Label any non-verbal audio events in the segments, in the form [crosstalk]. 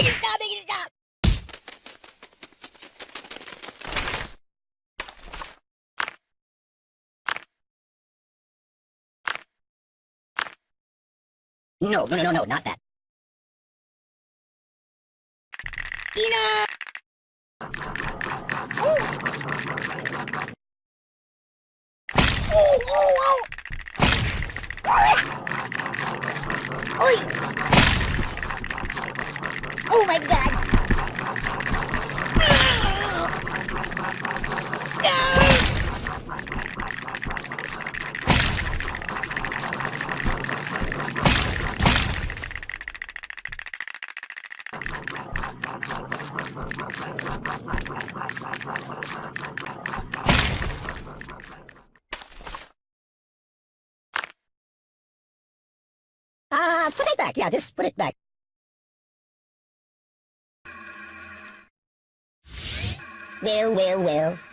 Stop! Stop! No, no, no, no, no, not that. Enough! Oh, oh, oh! Oi! Oh my god! Uh, put it back. Yeah, just put it back. Well, well, well.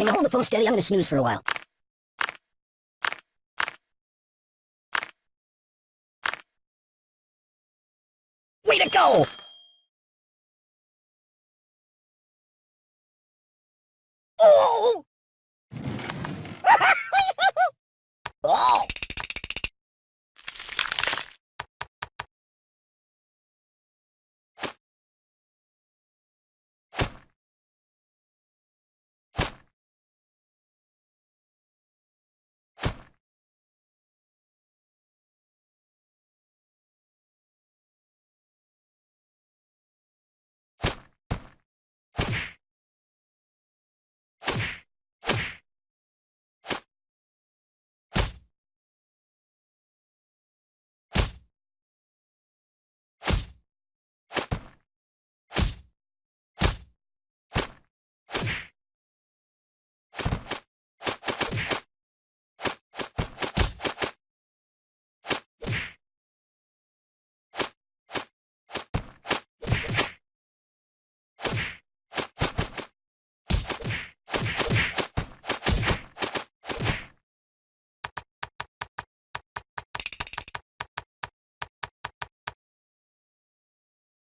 Can you hold the phone steady? I'm gonna snooze for a while. Way to go! Oh! oh!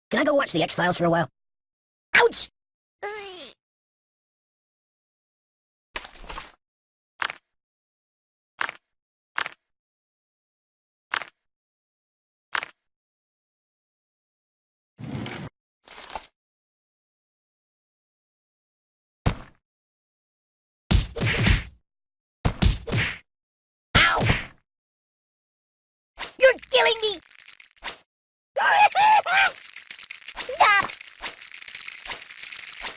Can I go watch the X-Files for a while? Ouch! You're killing me! Stop!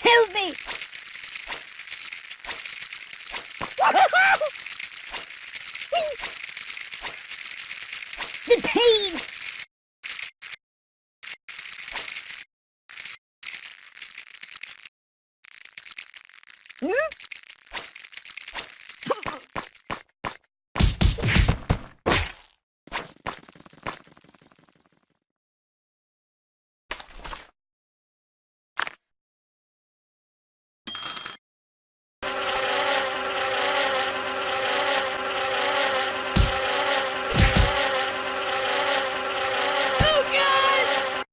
Help me! The pain! Hmm? Oh god!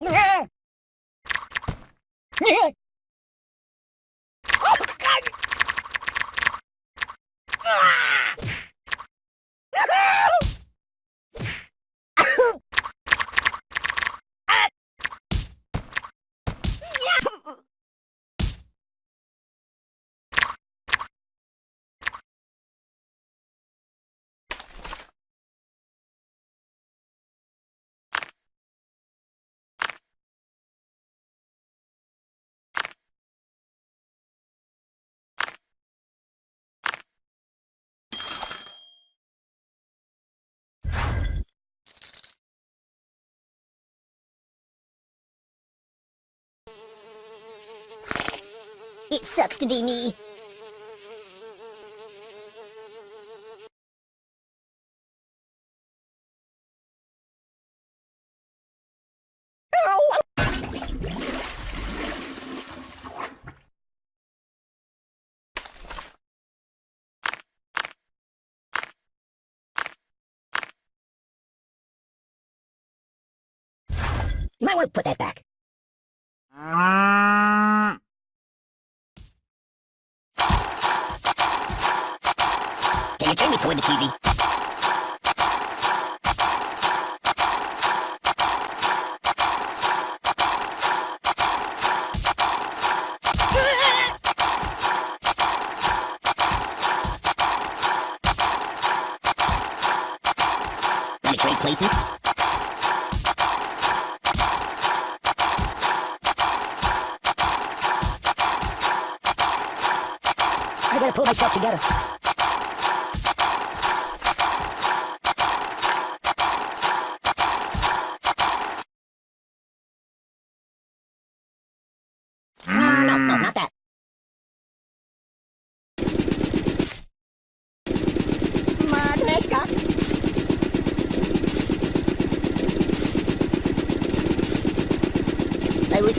Yeah. Yeah. [laughs] Oh god! Ah! Ah! Yeah. It sucks to be me. You might want to put that back. [laughs] Can you turn me toward the TV? Want to trade places? I gotta pull myself together. No, no, no, not that. Matryoshka. I would...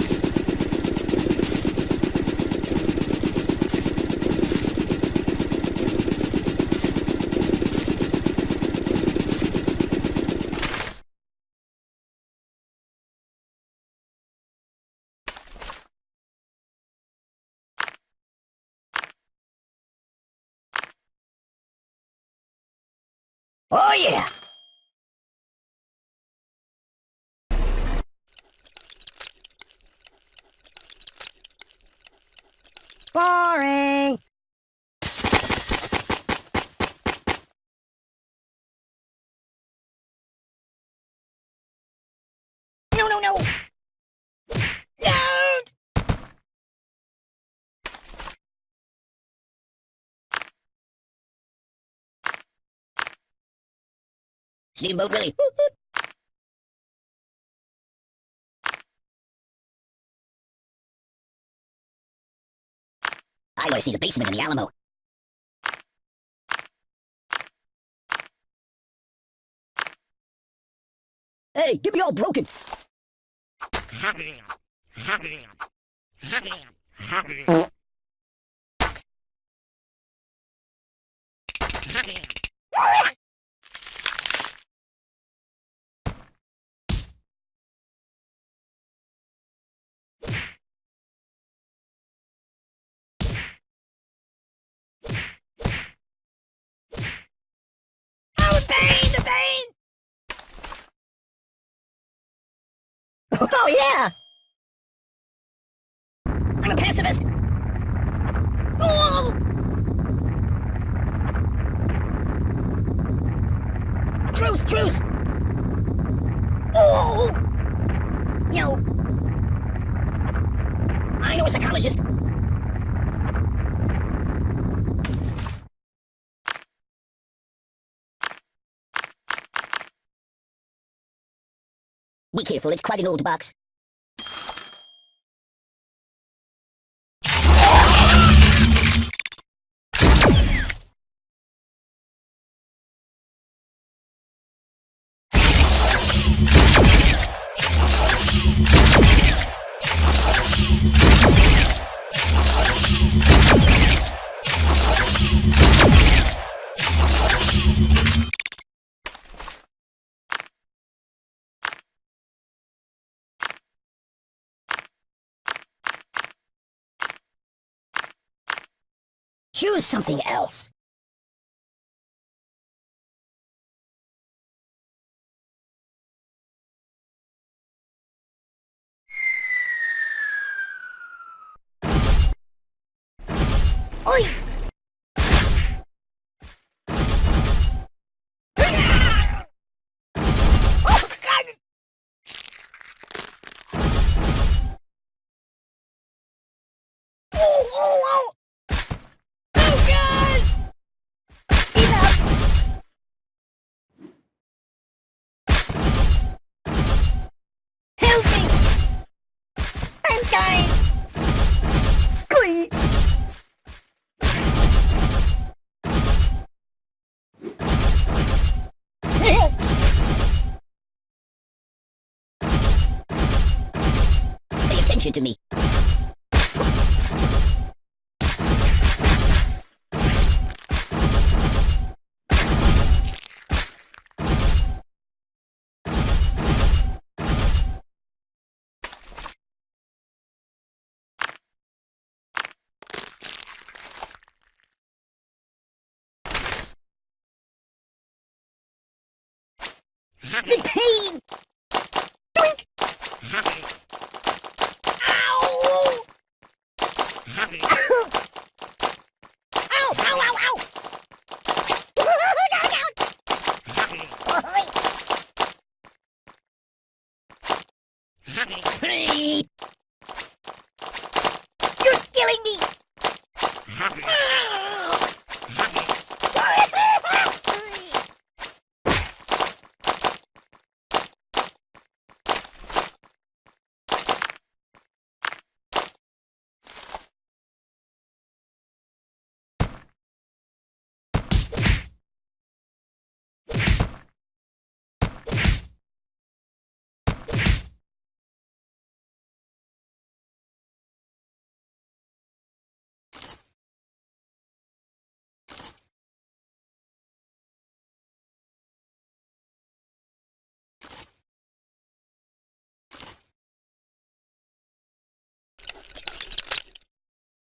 Oh yeah! Boring! No, no, no! Don't! Steamboat Willie. I want to see the basement in the Alamo. Hey, get me all broken. Oh, the pain, the pain! Oh, yeah! Pacifist! Oh! Truce, truce! Oh! No! I know a psychologist! Be careful, it's quite an old box. Choose something else. Glee! Pay attention to me.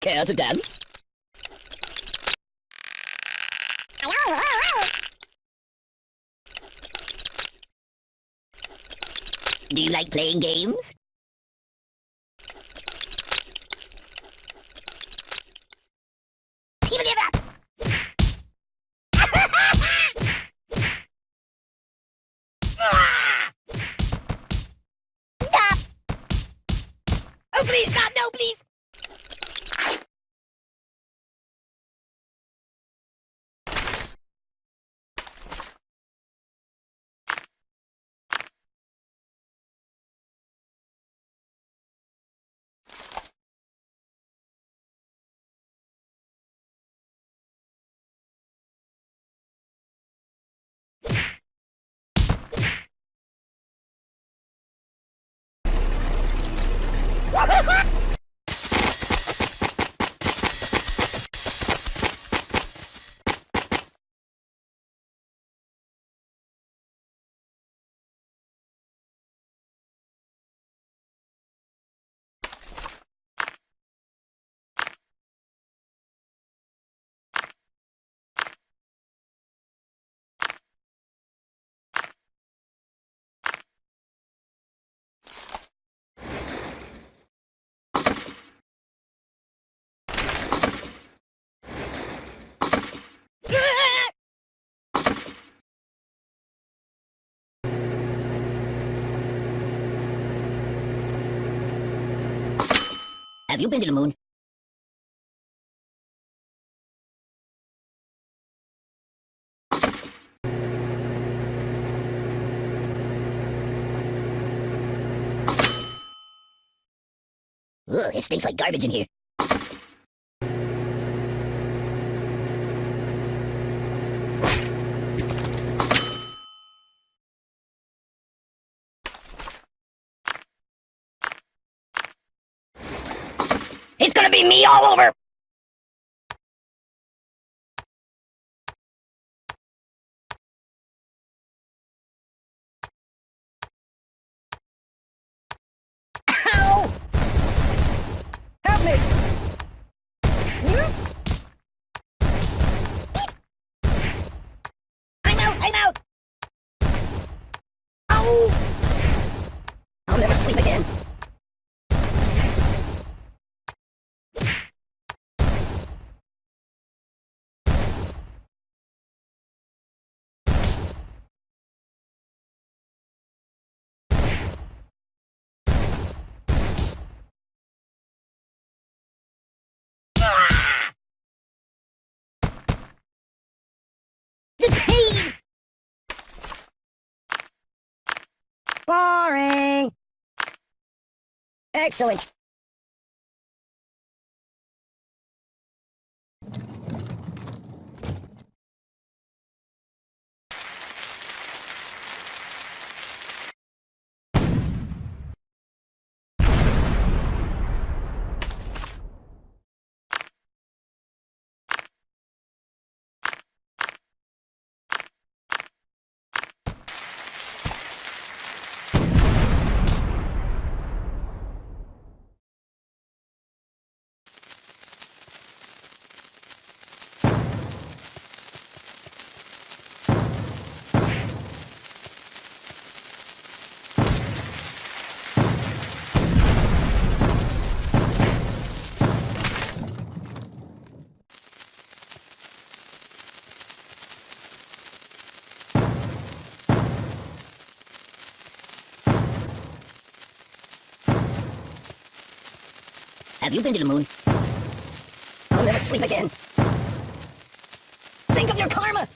Care to dance? Do you like playing games? Woohoo! [laughs] Have you been to the moon? Ugh, it stinks like garbage in here. Be me all over! Ow! Help me! I'm out! I'm out! Ow! I'll never sleep again. Ah! The pain! Boring! Excellent. Have you been to the moon? I'll never sleep again. Think of your karma!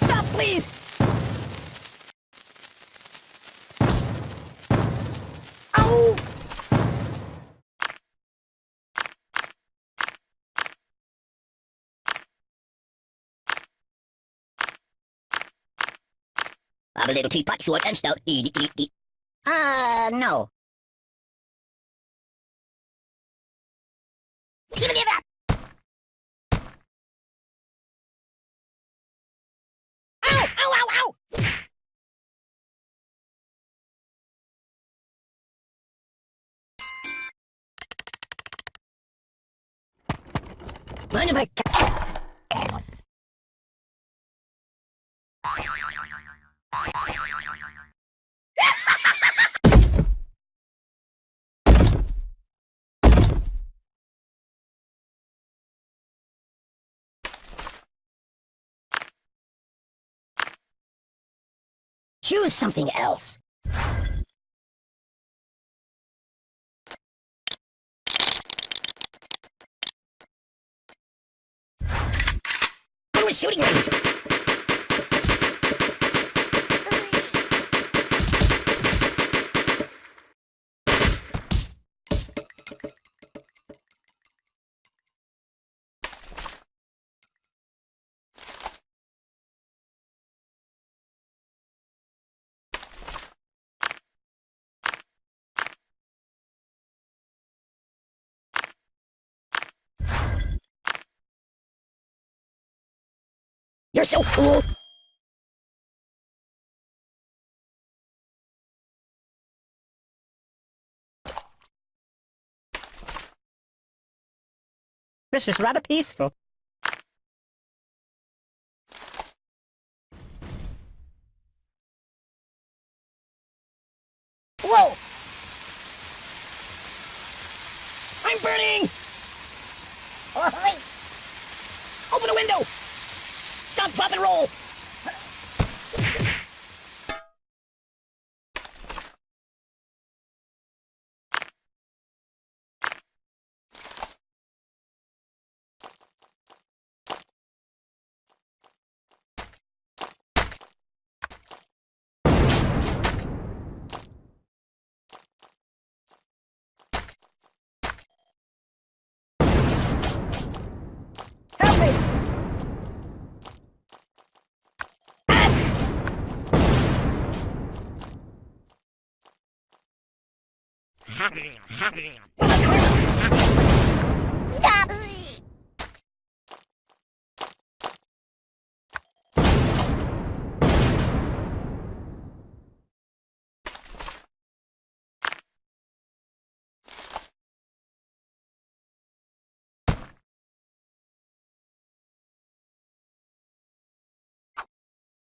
Stop, please! Oh! I'm a little teapot, short and stout. Eat. Uh, no. Give it up! Ow! Ow. Choose something else. Who was shooting range? You're so cool! This is rather peaceful. Whoa! I'm burning! Open a window! Stop, drop, and roll! Help me! Stop!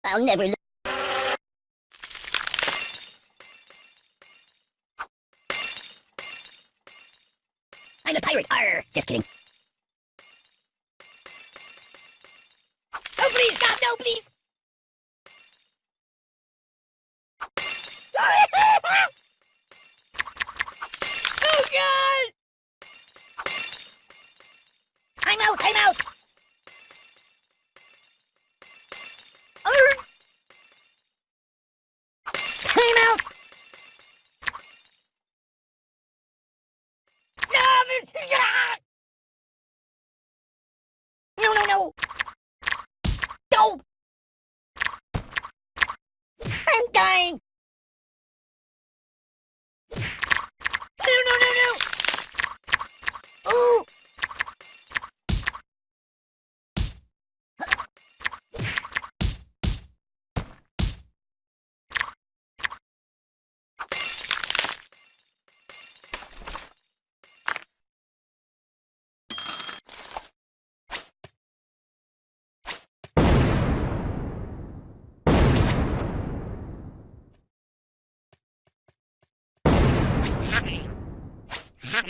I'll never look. I'm a pirate. Arr! Just kidding. Oh, please, stop! No, please! oh, God! I'm out! I'm out! Arr! I'm out! No, this is ah! No, no, no! No! I'm dying! No, no, no, no! Ooh!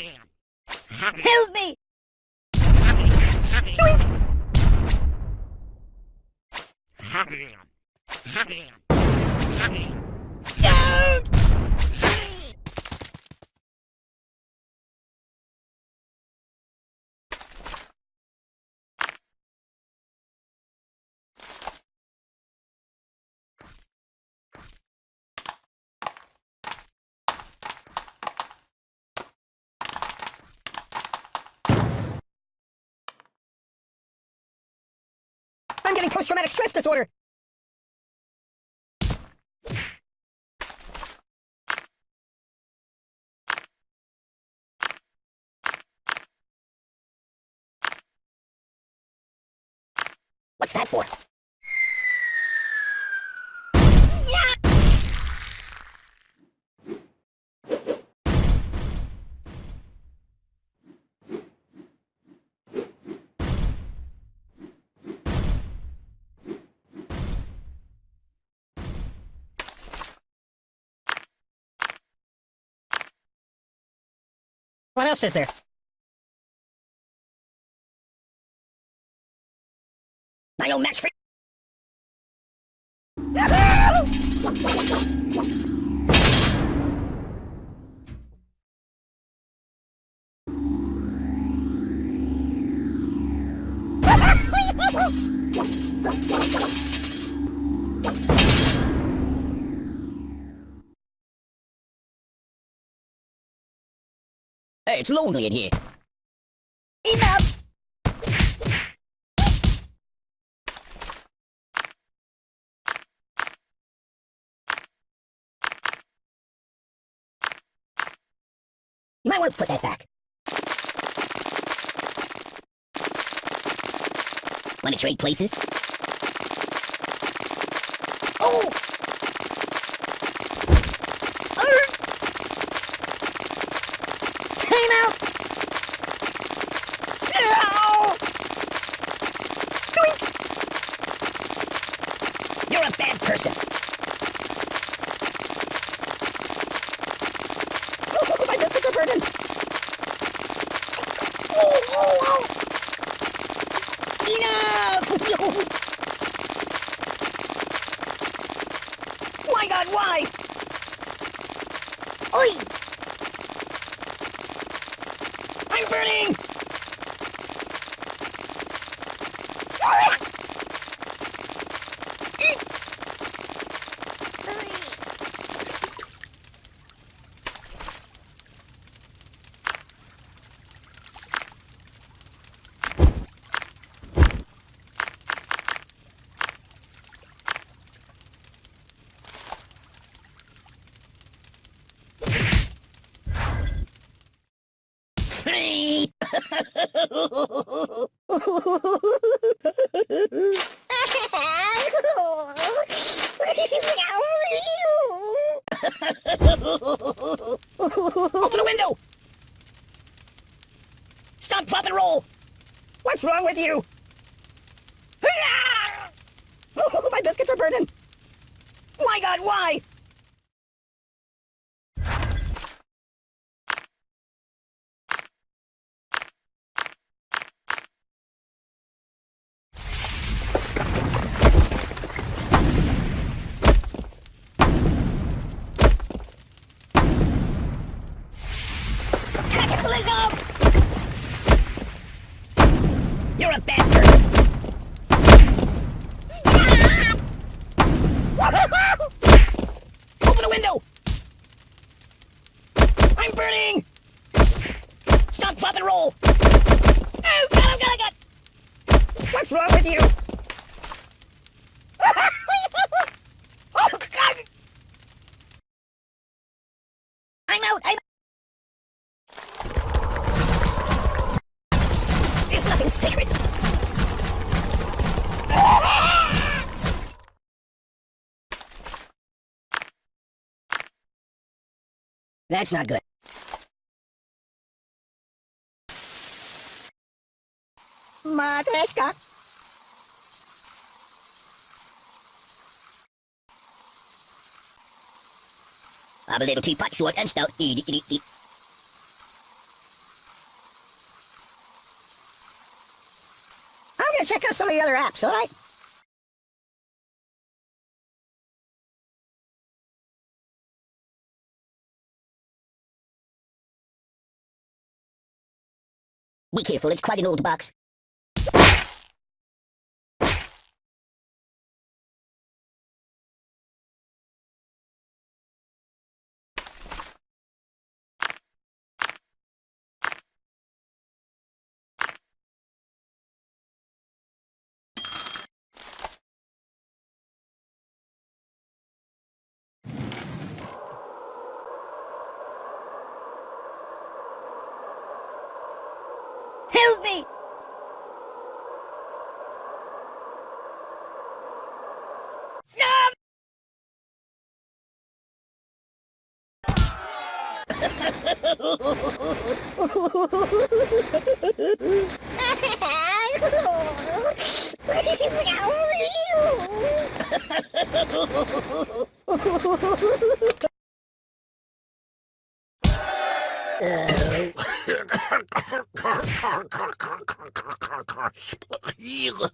Help me! Don't! I'm post-traumatic stress disorder. What's that for? What else is there? I know match for. [laughs] [laughs] Hey, it's lonely in here. Enough! You might want to put that back. Want to trade places? That's not good. Matryoshka. I'm a little teapot, short and stout. Eat, eat, eat. I'm gonna check out some of the other apps, alright? It's quite an old box. Help me! 이거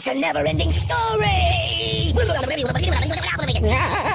It's a never-ending story! [laughs]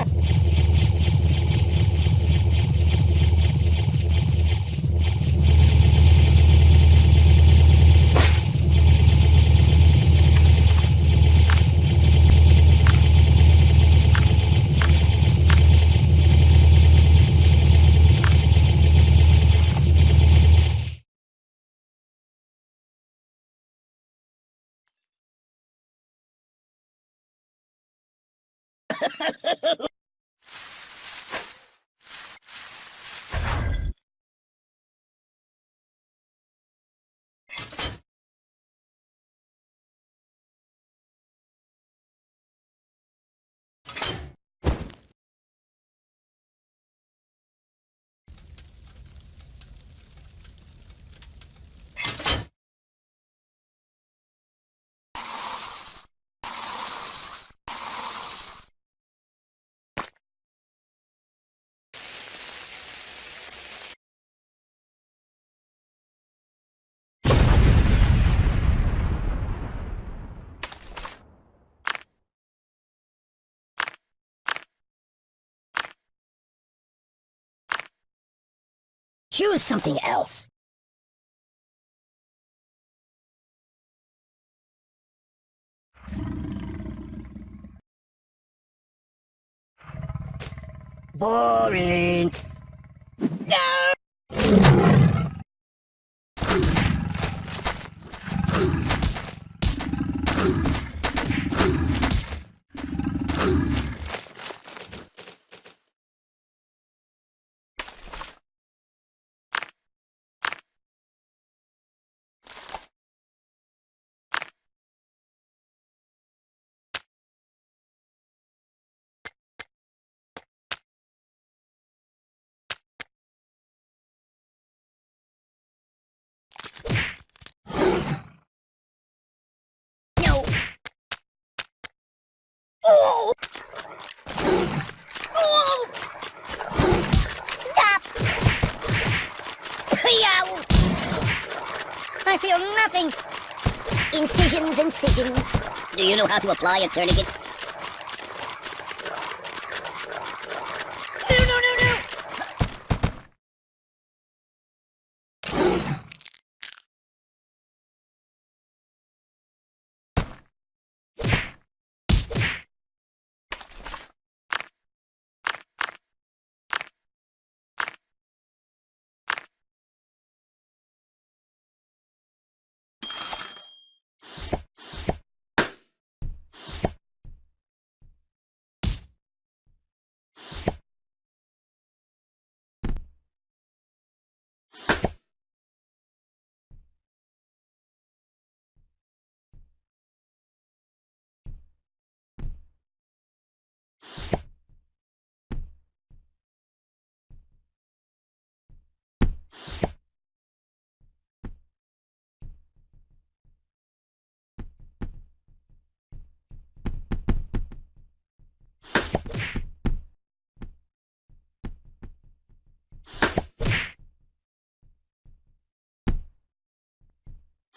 Choose something else. Boring. No! No. Oh! Oh! Stop! I feel nothing. Incisions, incisions. Do you know how to apply a tourniquet?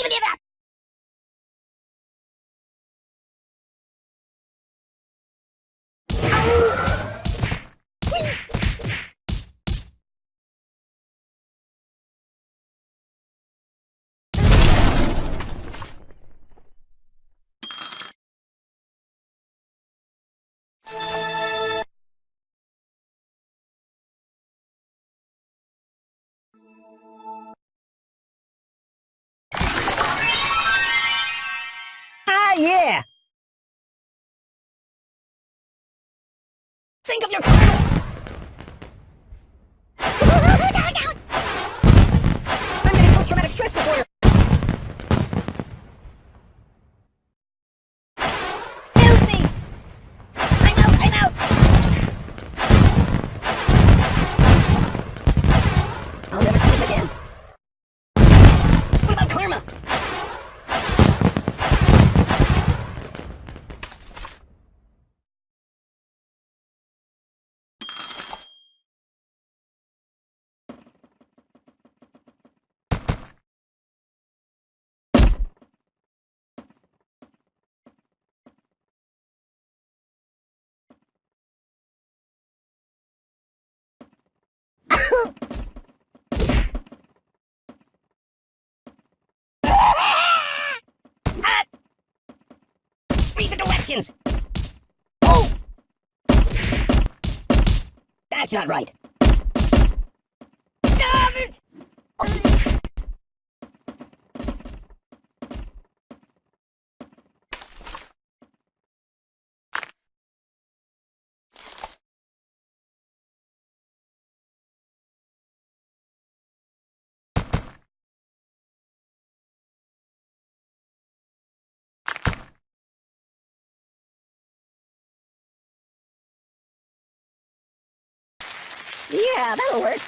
Give it up! Ah, Oh! That's not right. Ah, this- Yeah, that'll work.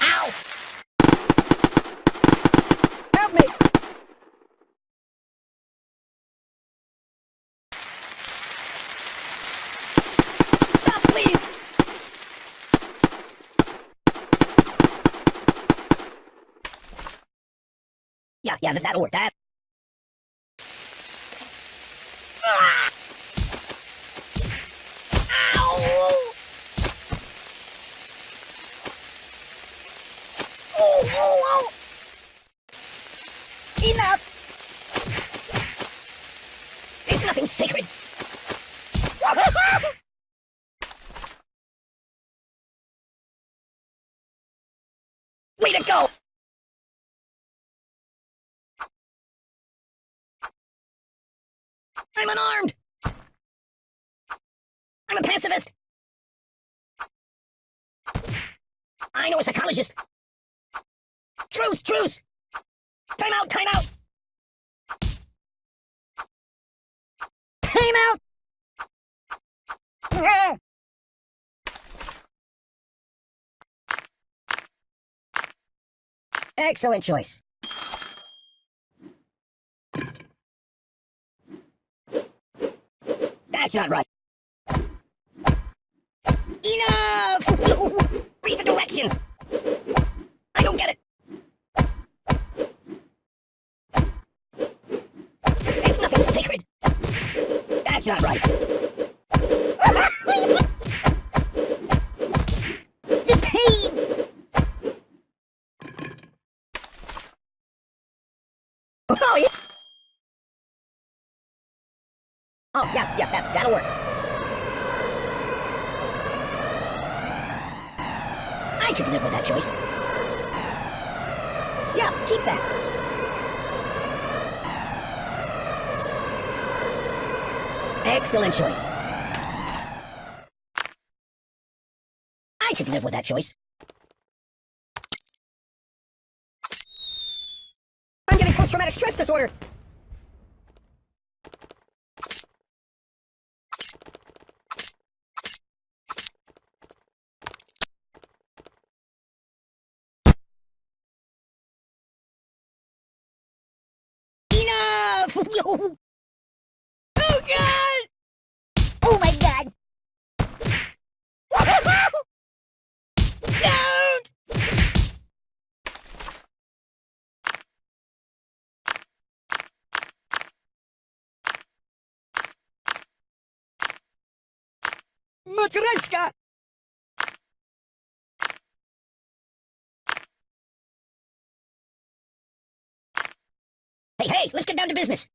Ow! Help me! Stop, please! Yeah, yeah, that- that'll work. That. Ah! Ow! Oh, oh, oh! Enough! There's nothing sacred. Way to go! I'm unarmed! I'm a pacifist! I know a psychologist! Truce, truce! Time out, time out! Time out! Excellent choice. That's not right. Enough! [laughs] Read the directions! I don't get it! It's nothing sacred! That's not right! [laughs] the pain! Oh, yeah! Oh, yeah, yeah, that, that'll work. I could live with that choice. Yeah, keep that. Excellent choice. I could live with that choice. I'm getting post-traumatic stress disorder. Oh. God! Oh my god! Don't! Matryoshka! Hey, hey, let's get down to business.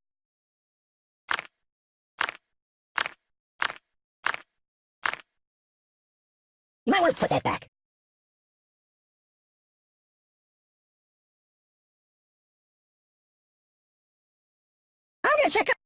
You might want to put that back. I'm gonna check up.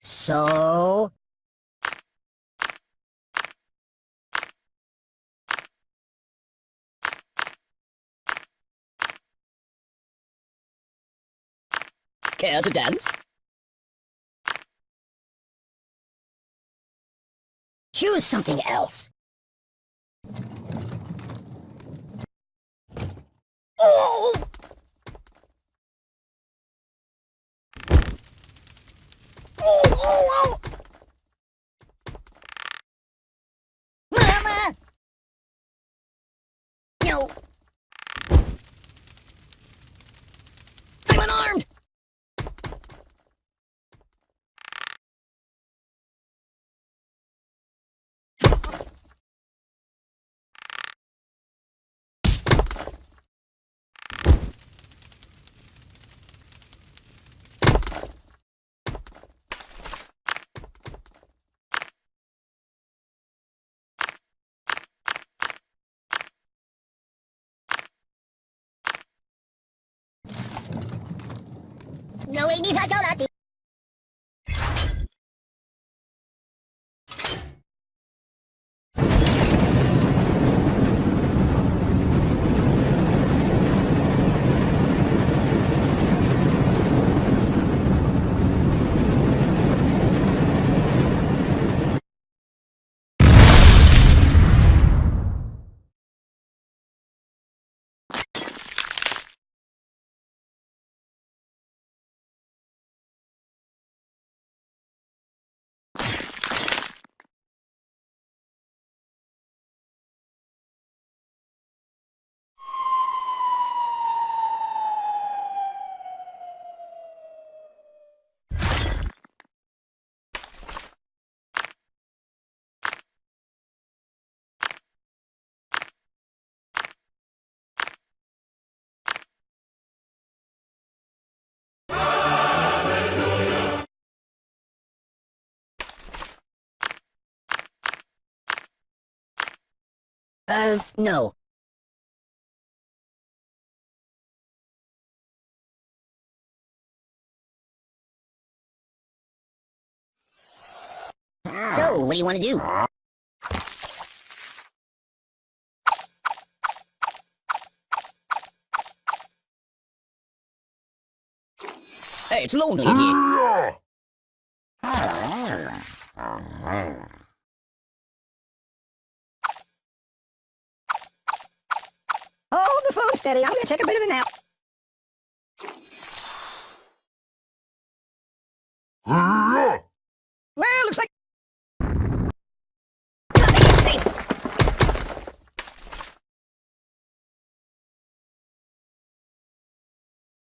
So... Care to dance? Choose something else. Oh! Oh, oh, oh! Mama! No. 我为你 đi 了 Uh, no. So, what do you want to do? Hey, it's lonely here. Hold the phone steady. I'm going to take a bit of a nap. well, looks like...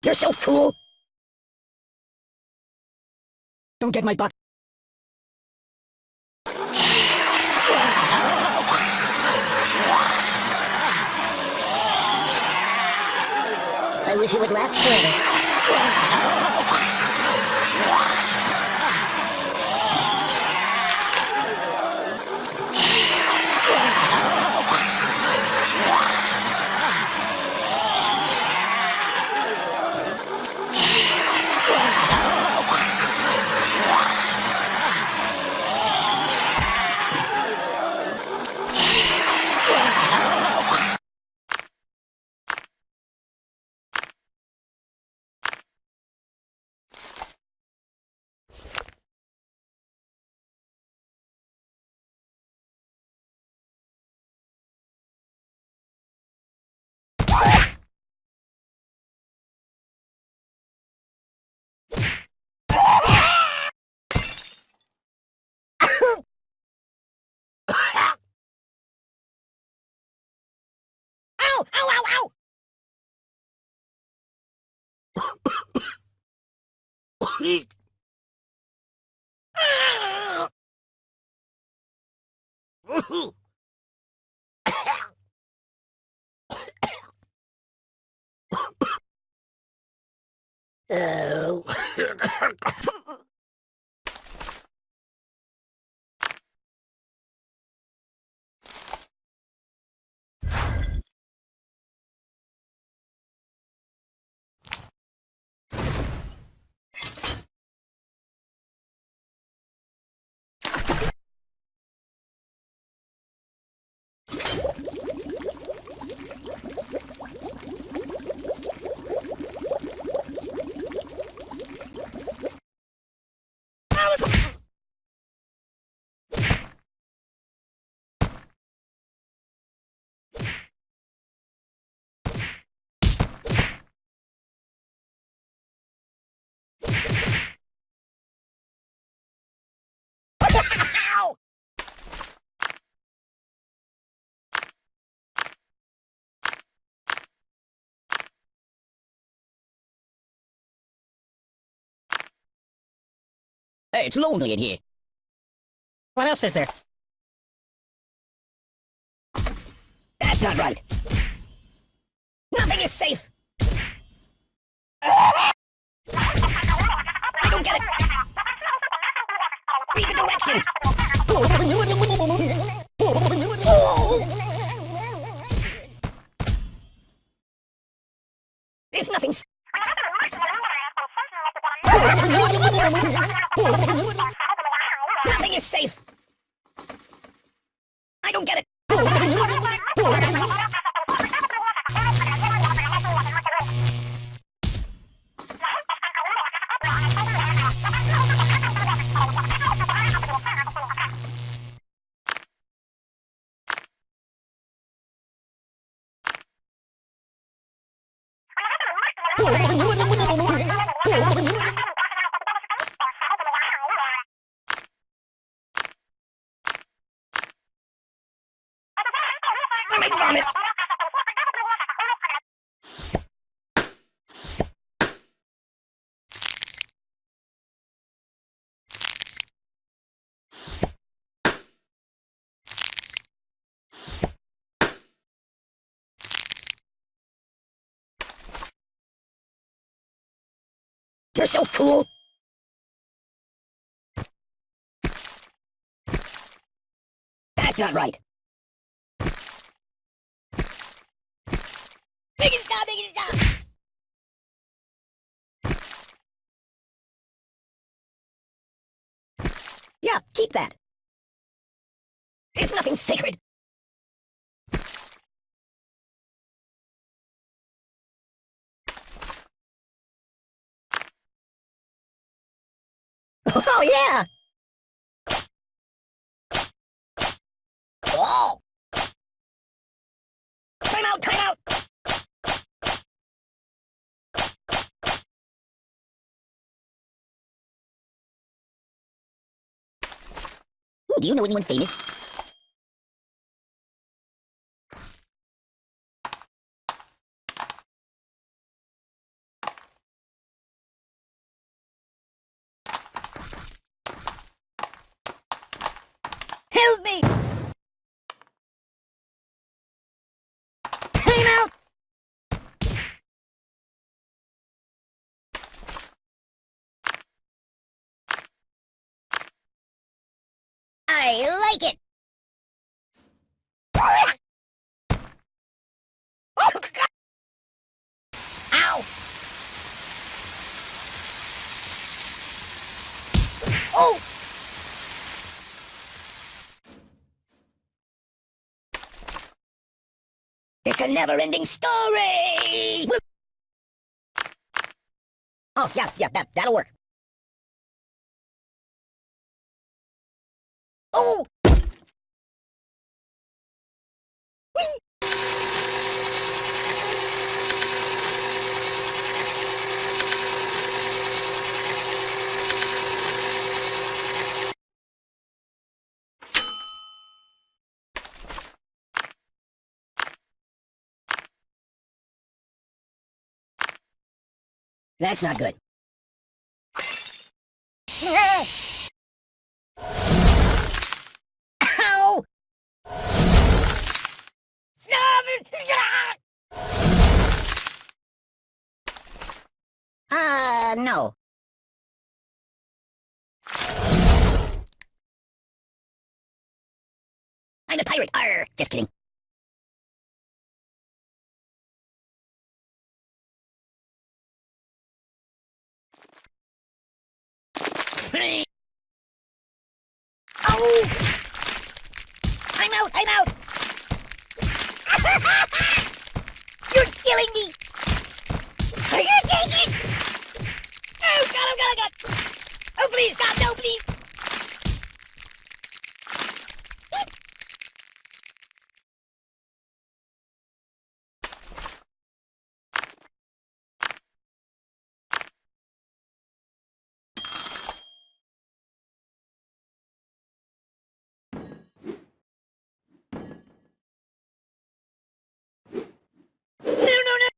You're so cool! Don't get my butt. Would last forever. Ow! Ow! Ow! Ow! Ah! Oh. Ow! Hey, it's lonely in here. What else is there? That's not right. Nothing is safe. I don't get it. Read the directions. There's nothing. Nothing is safe. I don't get it. You're so cool. That's not right. Make it stop, make it stop! Yeah, keep that. It's nothing sacred. Oh, yeah! Oh! Time out, time out! Do you know anyone famous? I like it. Ow! Oh! It's a never-ending story! Oh, yeah, yeah, that, that'll work. Oh! That's not good. [laughs] Uh, no. I'm a pirate! Arr! Just kidding. Oh! I'm out! I'm out! You're killing me! Are you take it? Oh, God, oh, God, oh, God! Oh, please, stop! No, please! No, no, no!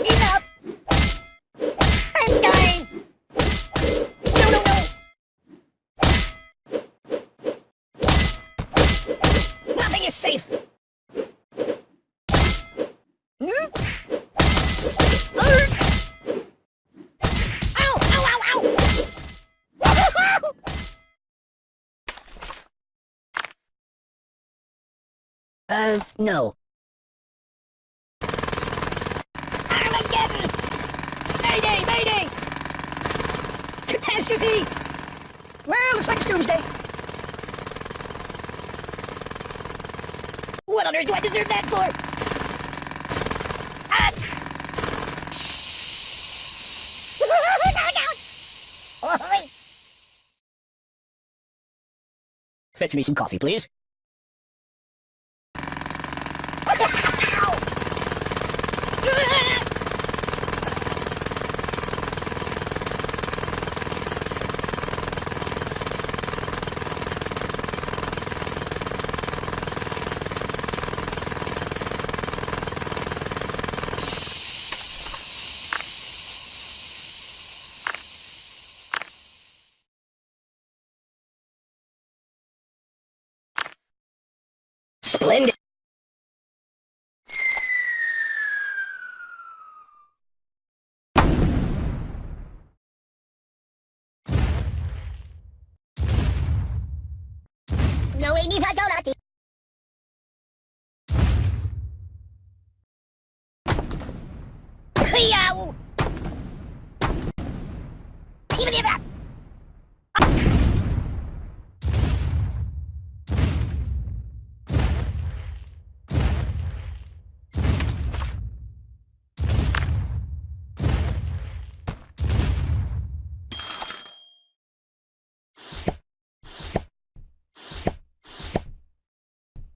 Enough! I'm dying! No, no, no! Nothing is safe! Hmm? Ow! Ow! Ow! Ow! Uh, no. Armageddon! Mayday! Mayday! Catastrophe! Well, looks like it's doomsday. What on earth do I deserve that for? Ah! [laughs] Fetch me some coffee, please. No way, mi fagiolati! Yow! Even if I...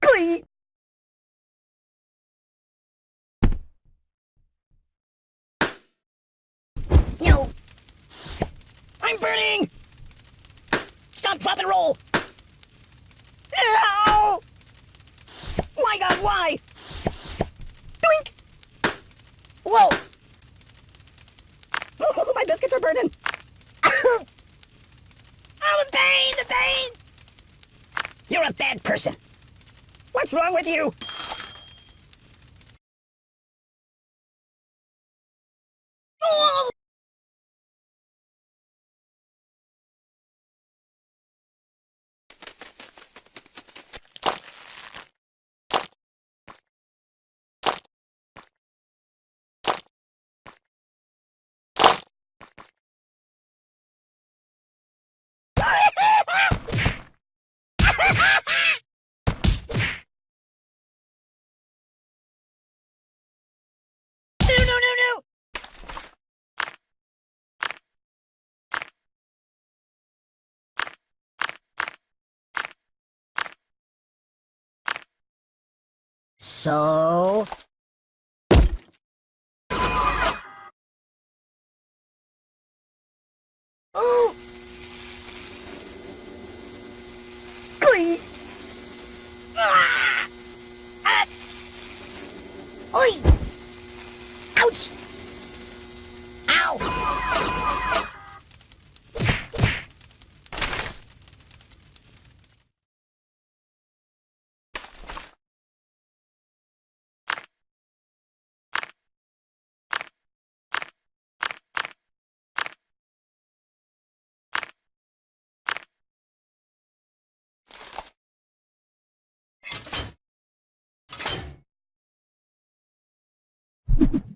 Glee! No! Burning! Stop, drop, and roll! Ow! My God, why? Doink! Whoa! Oh, [laughs] my biscuits are burning! [laughs] Oh, the pain, the pain! You're a bad person. What's wrong with you? So... you [laughs]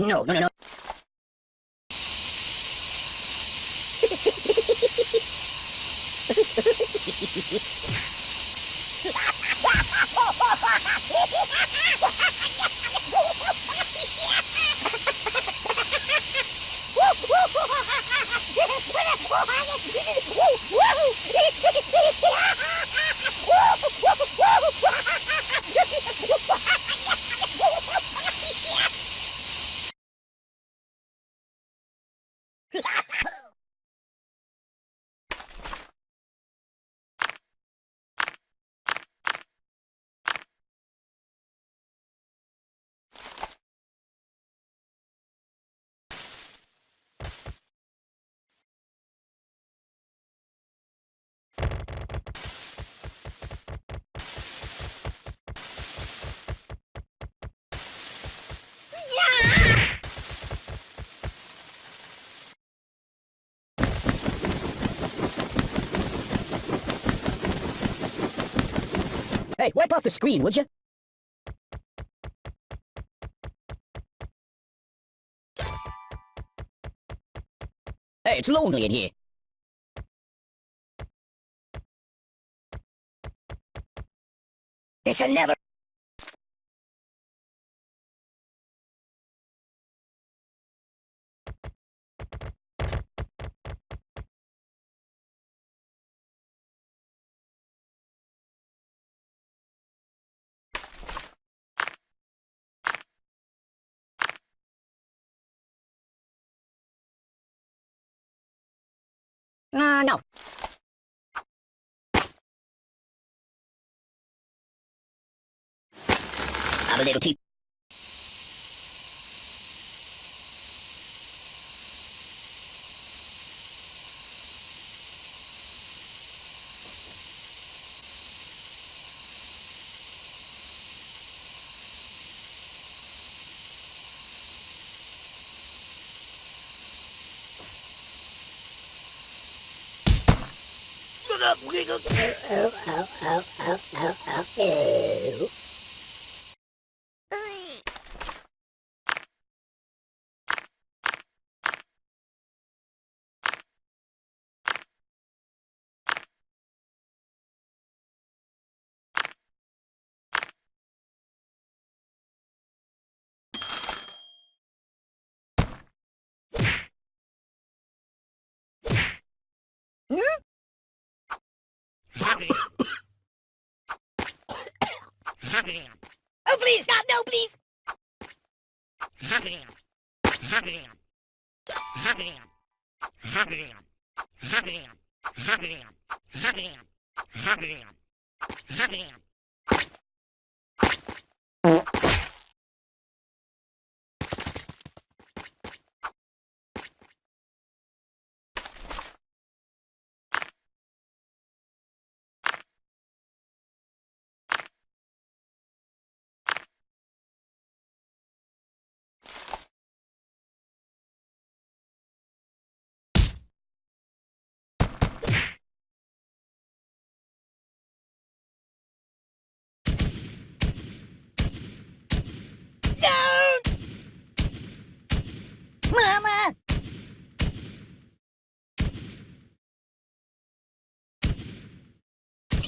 No, no, no, no. Woo! Hey, wipe off the screen, would you? Hey, it's lonely in here. This'll never... Uh, no. A little tea. Oh, please! Stop! No, please! Don't! Mama!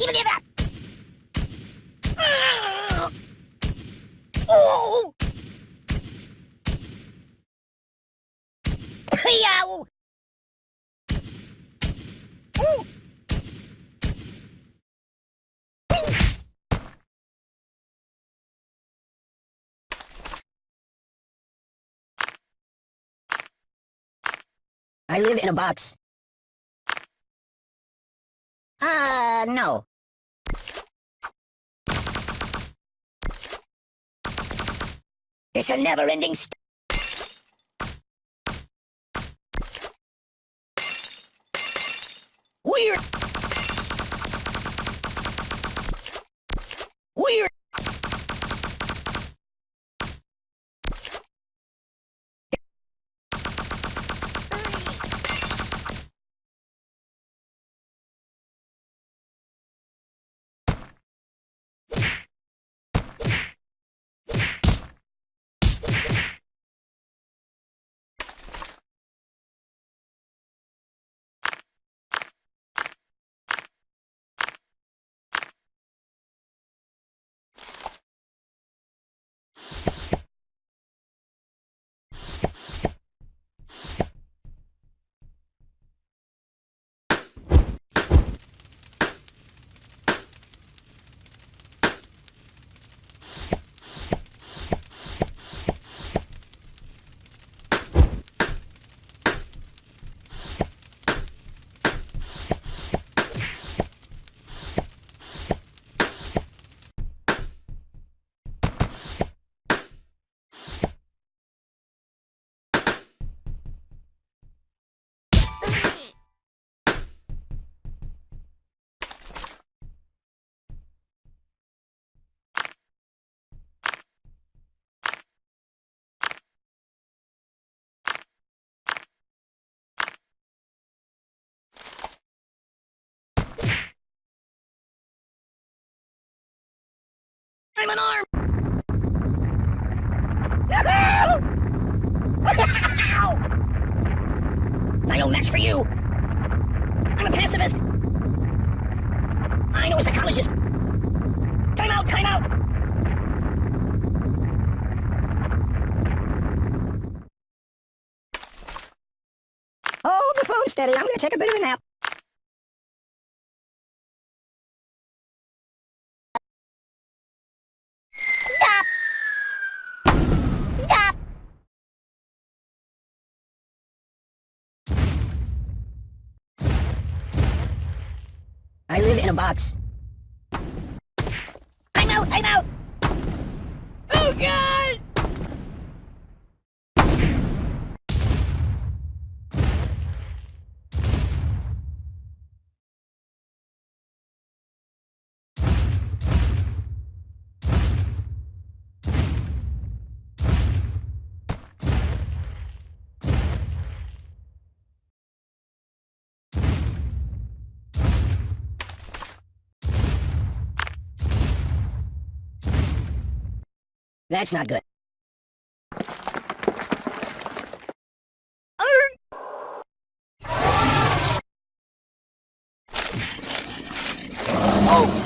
Even give up! Ah! Oh! Yow! Ooh! I live in a box. Uh, no. It's a never-ending st- Weird. Weird. I'm an arm! [laughs] I no match for you! I'm a pacifist! I know a psychologist! Time out, time out! Hold the phone steady, I'm gonna take a bit of a nap. A box. I'm out! I'm out! Oh, God! That's not good. Oh!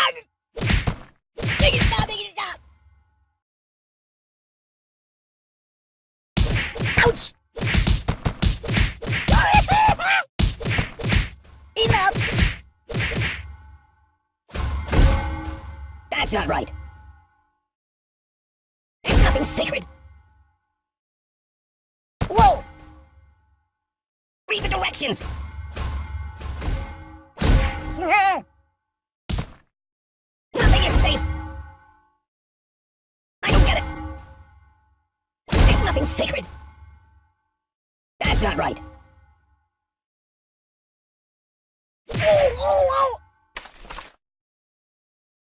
Stop! Stop! Ouch! Enough! That's not right. There's nothing sacred. Whoa! Read the directions! [laughs] sacred! That's not right. Oh, oh,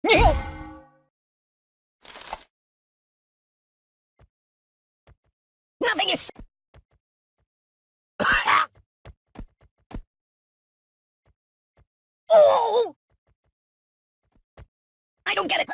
oh! Nothing is... oh! I don't get it.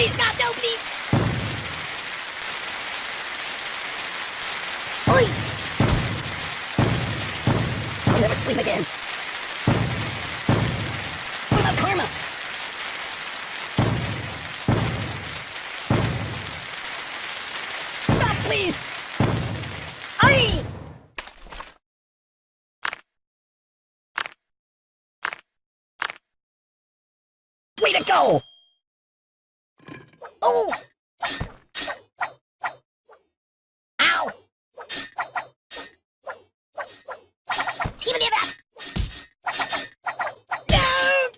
Please, God, no, please! Oi! I'll never sleep again. What about karma? Stop, please! Aye! Way to go! Oh! Ow! Even it up! No!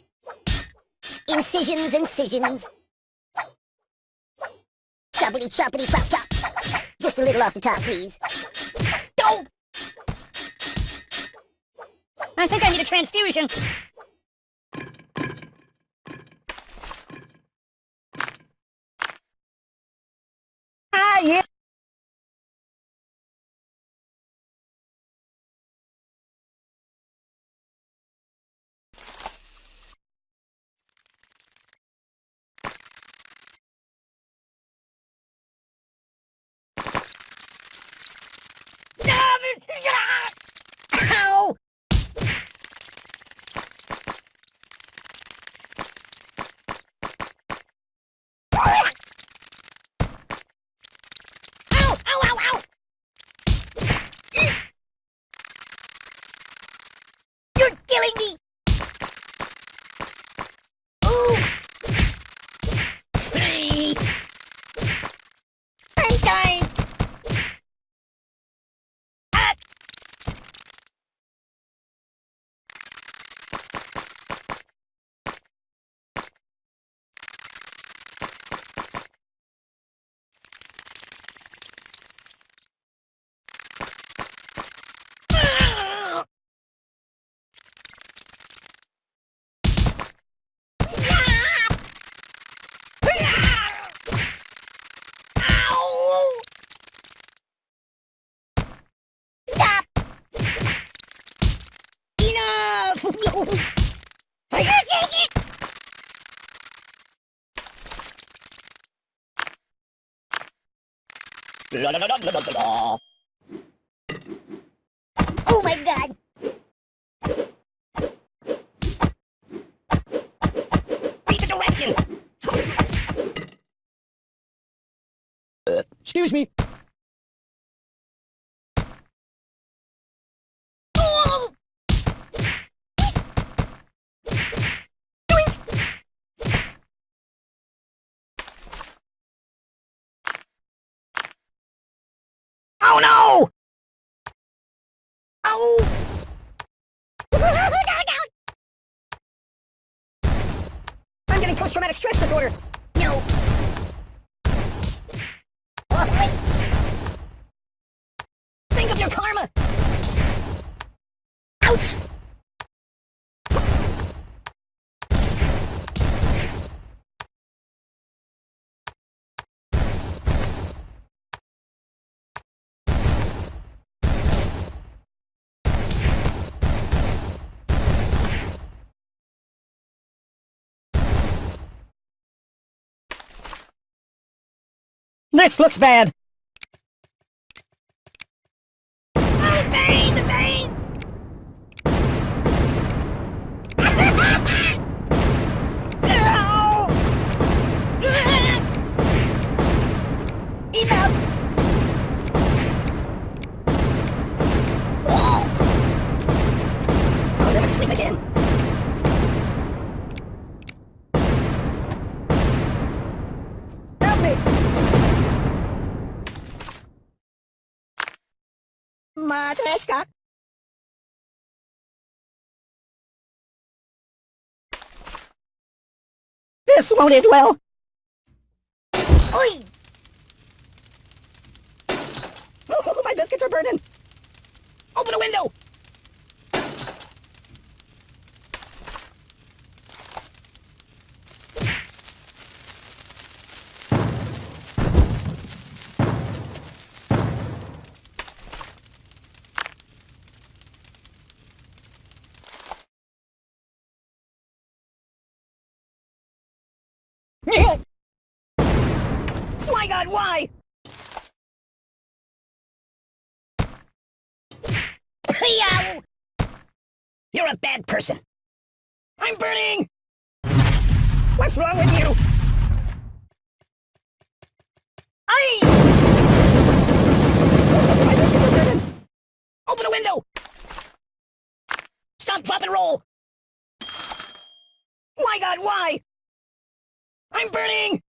Incisions, incisions. Choppity choppity chop chop. Just a little off the top, please. Go! I think I need a transfusion. Ah, yeah! Ow! Ow! Ow! Ow! Ow! Eek! You're killing me! Ooh! Hey! I'm dying! Ah! Ah! Stop! Ow! Stop! Enough! I can't take it! La la la la la la la. Oh my god! Read the directions! Excuse me. Oh! Oh no! Oh! I'm getting post-traumatic stress disorder. No. Oh, wait. Think of your karma. Ouch! This looks bad. Matryoshka. This won't end well. Oi! Oh, my biscuits are burning. Open a window. My God, why? You're a bad person. I'm burning! What's wrong with you? I. Open a window! Stop, drop, and roll! My God, why? I'm burning!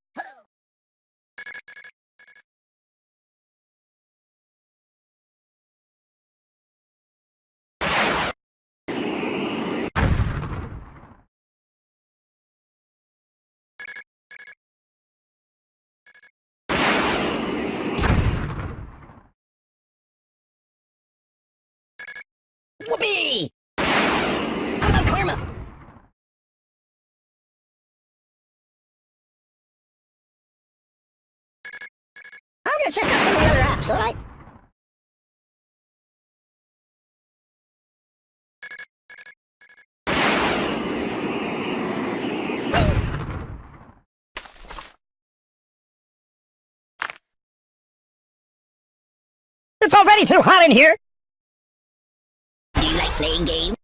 Whoopee! What about karma? I'm gonna check out some of the other apps, alright? It's already too hot in here! Do you like playing game.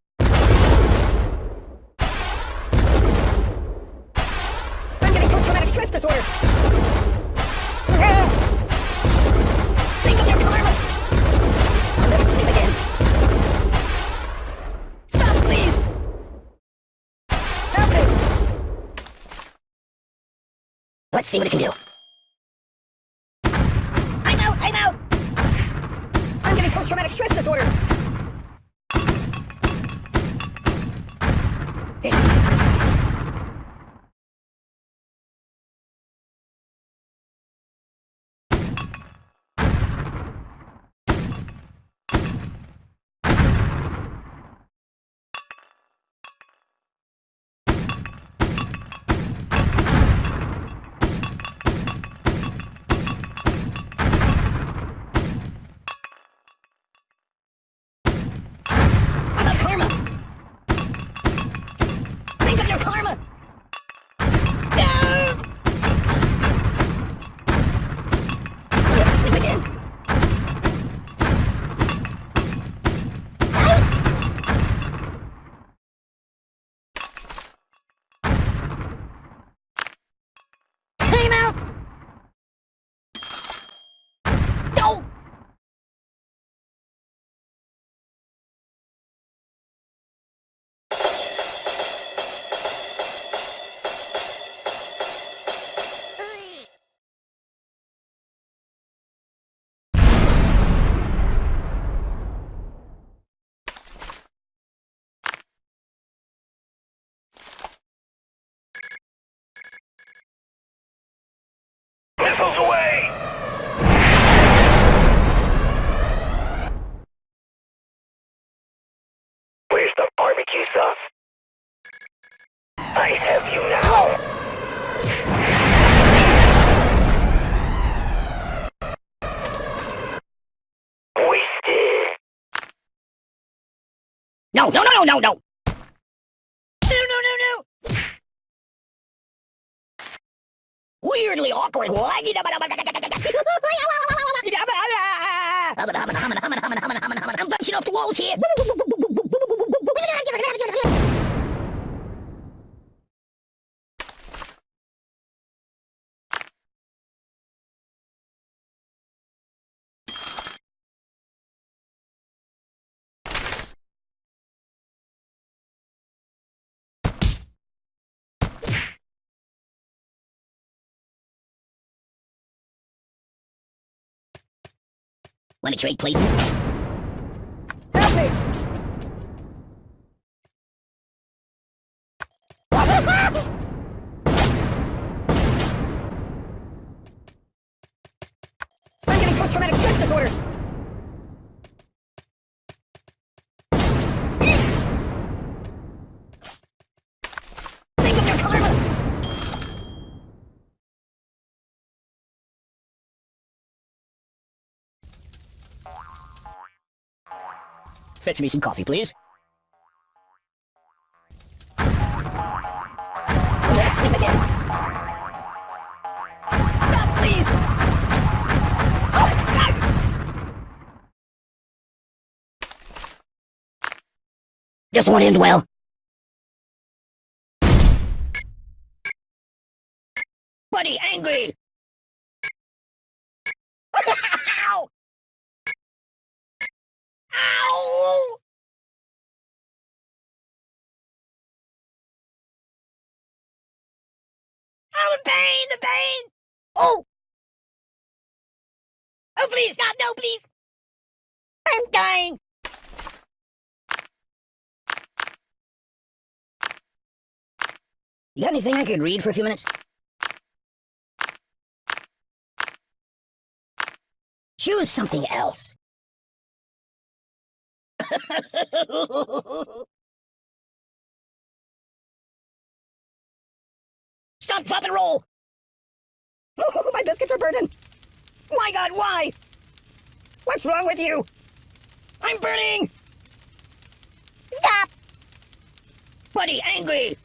I'm getting post-traumatic stress disorder! Think of your karma! I'll never sleep again. Stop, please! Help me! Let's see what it can do. No, no, no, no, no, no! No, no, no, no! Weirdly awkward. [laughs] I'm bouncing off the walls here. Want to trade places? Fetch me some coffee, please. Stop, please! Oh! This won't end well. Buddy, angry! Ow! Ow! Oh, the pain, the pain! Oh! Oh, please, stop, no, please! I'm dying! You got anything I could read for a few minutes? Choose something else. [laughs] Stop, drop, and roll! Oh, my biscuits are burning! My god, why? What's wrong with you? I'm burning! Stop! Buddy, angry!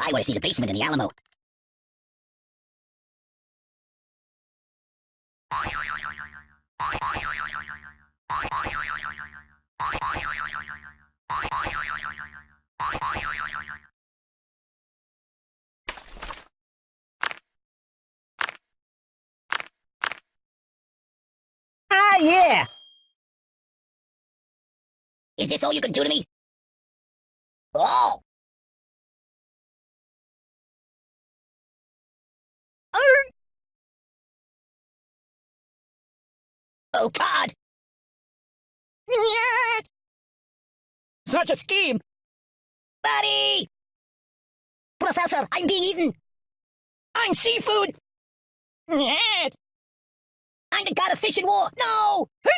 I want to see the basement in the Alamo. Ah, yeah! Is this all you can do to me? Oh! Oh, God! Such a scheme! Buddy! Professor, I'm being eaten! I'm seafood! I'm the god of fish and war! No! [laughs]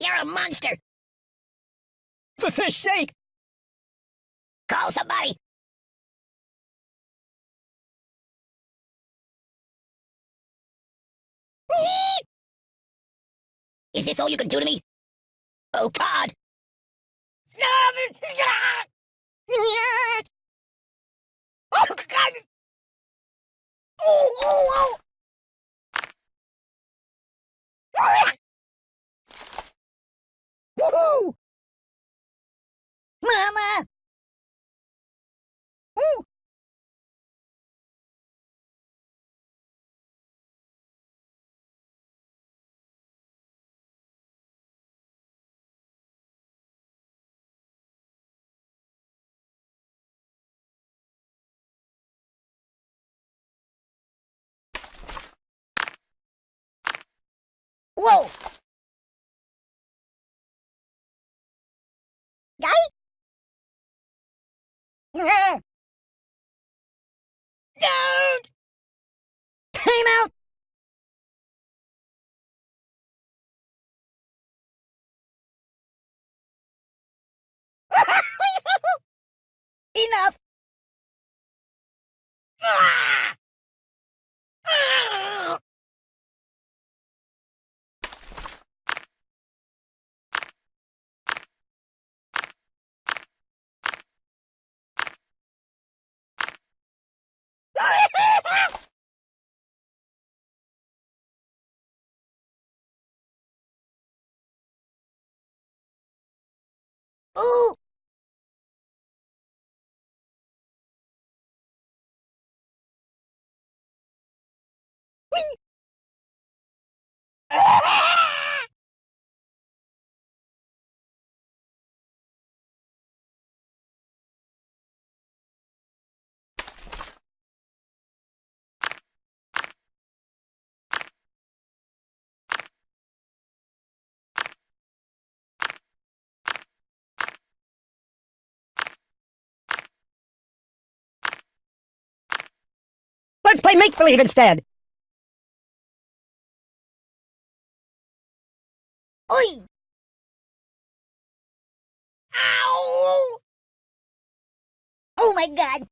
You're a monster! For fish sake! Call somebody! Is this all you can do to me? Oh, God! Oh, God! Oh, oh, oh! Woohoo! Mama! Ooh! Whoa! Guy? [laughs] Don't! Time out! [laughs] Enough! Ooh! Let's play make-believe instead. Oi! Ow! Oh my god!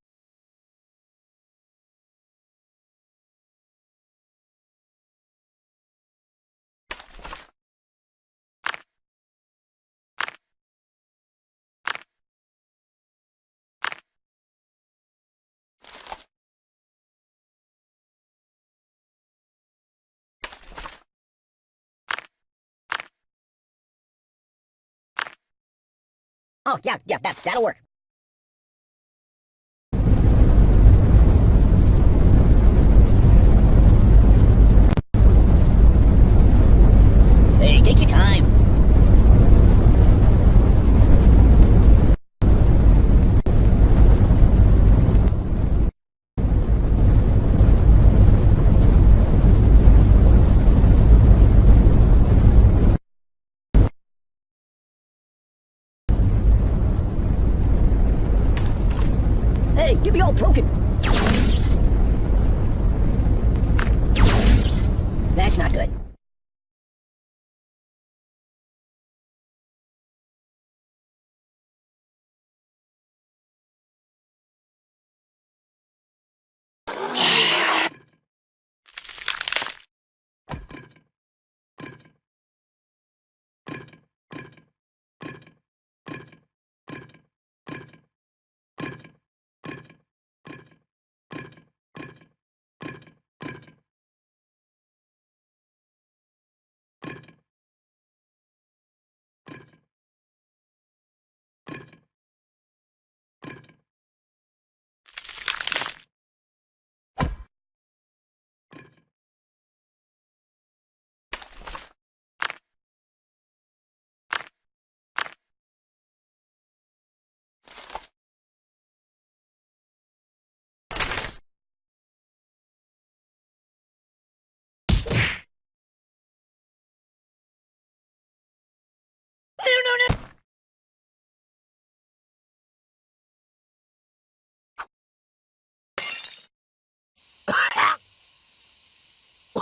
Oh, yeah, yeah, that, that'll work. Hey, take your time. Hey, get me all broken. That's not good. No, no, no.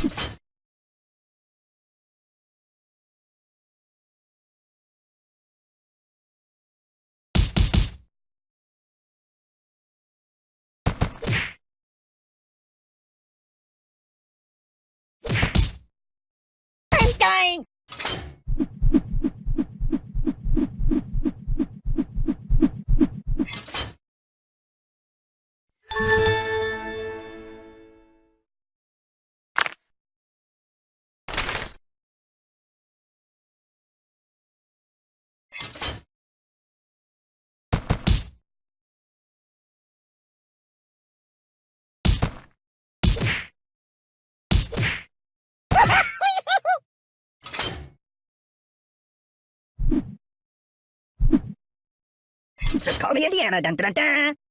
I'm dying. Just call me Indiana. Dun, dun, dun.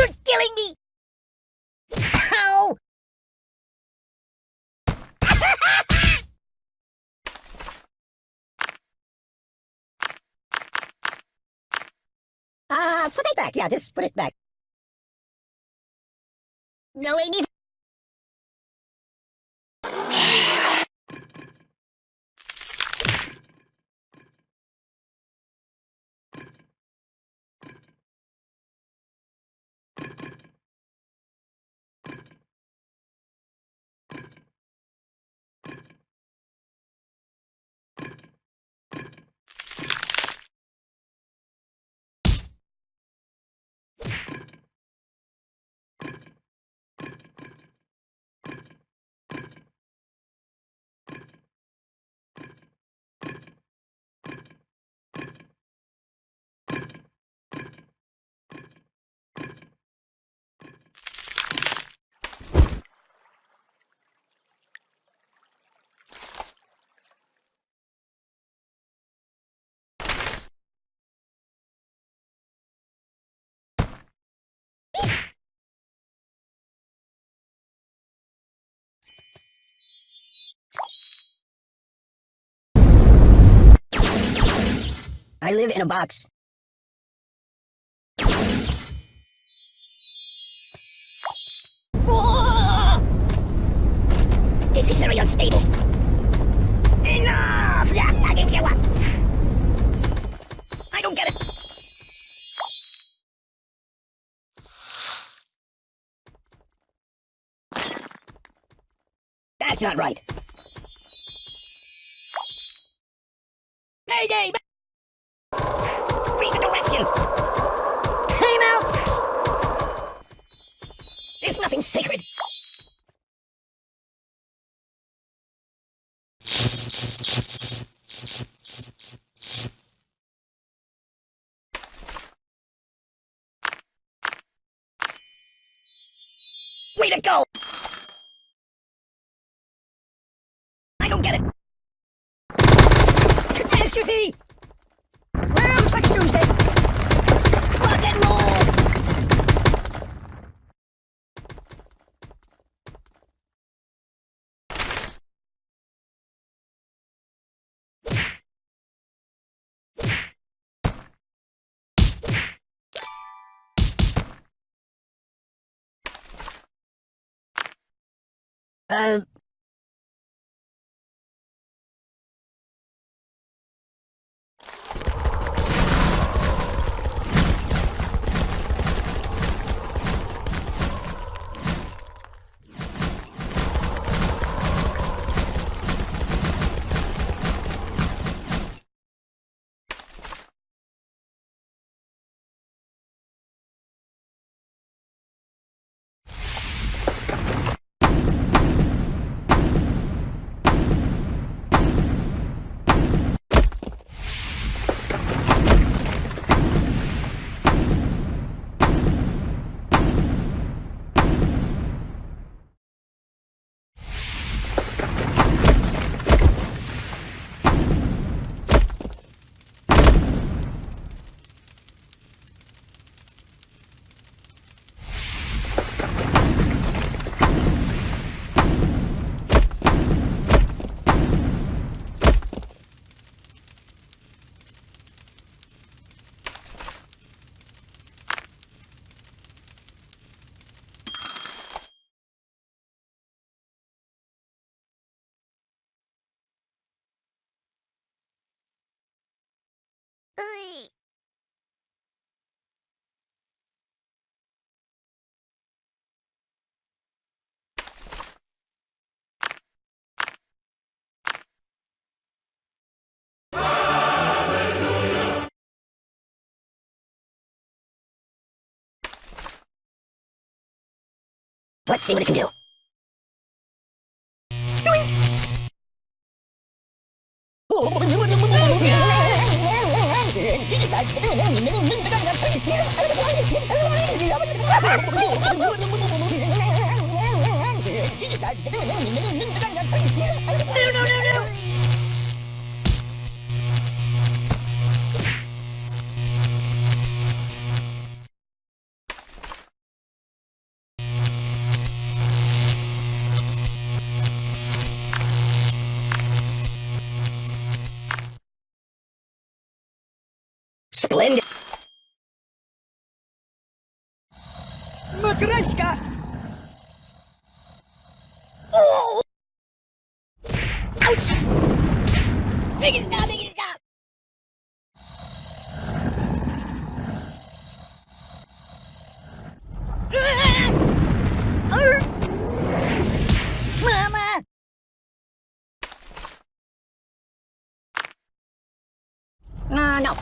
You're killing me! Ow! [laughs] Ah, put it back. Yeah, just put it back. No, ladies. I live in a box. This is very unstable. Enough! Yeah, I give you what. I don't get it. That's not right. Mayday! Time out! There's nothing sacred. Way to go! I don't get it. Catastrophe! Well, looks like Tuesday. Rock and roll! Uh, let's see what it can do. No, no, no, no!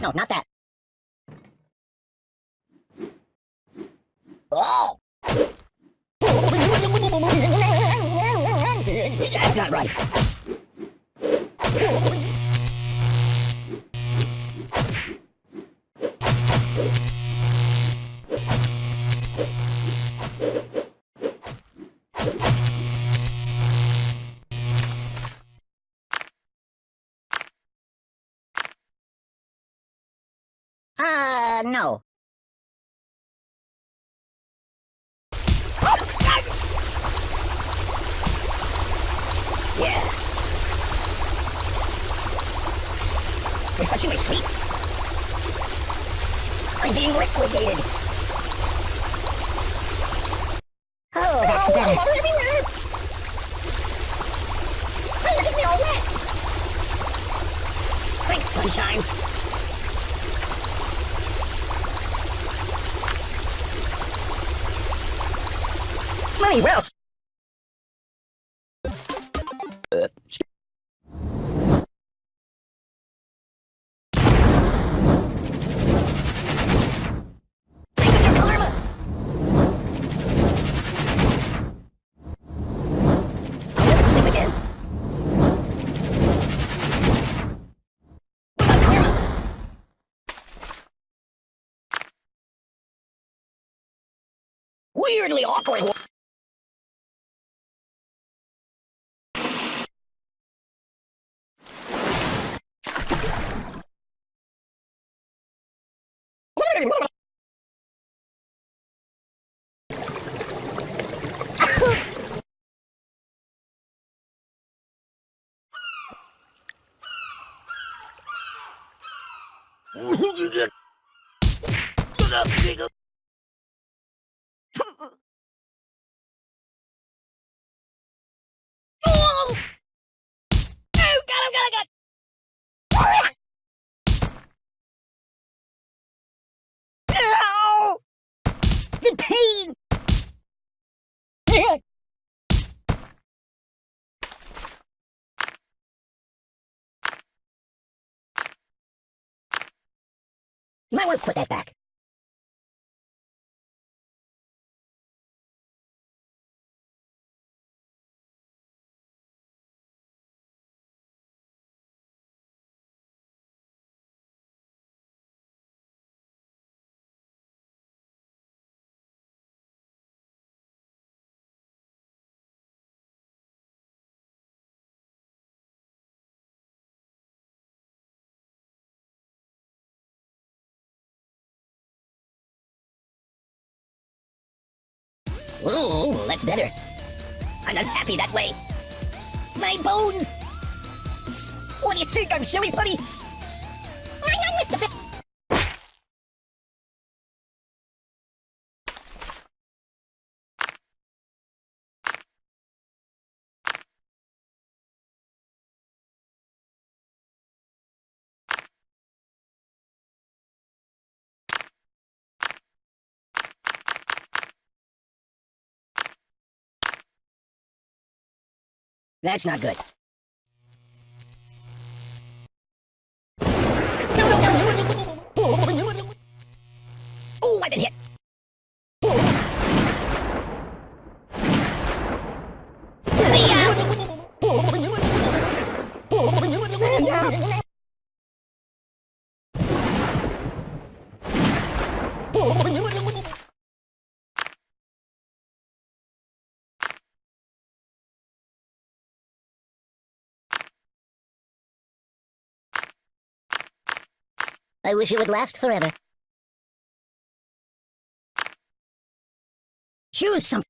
No, no, not that. I'm being liquidated. Oh, that's better. Oh, water everywhere. Hey, look at me all wet. Thanks, sunshine. Money well Weirdly awkward. wa- [laughs] Oh! Oh, God, oh, God, oh, God. Ow! The pain! You might want to put that back. Ooh, that's better. I'm not happy that way. My bones! What do you think? I'm silly putty? I know, Mr. That's not good. [laughs] Oh, I've been hit. I wish it would last forever. Choose some.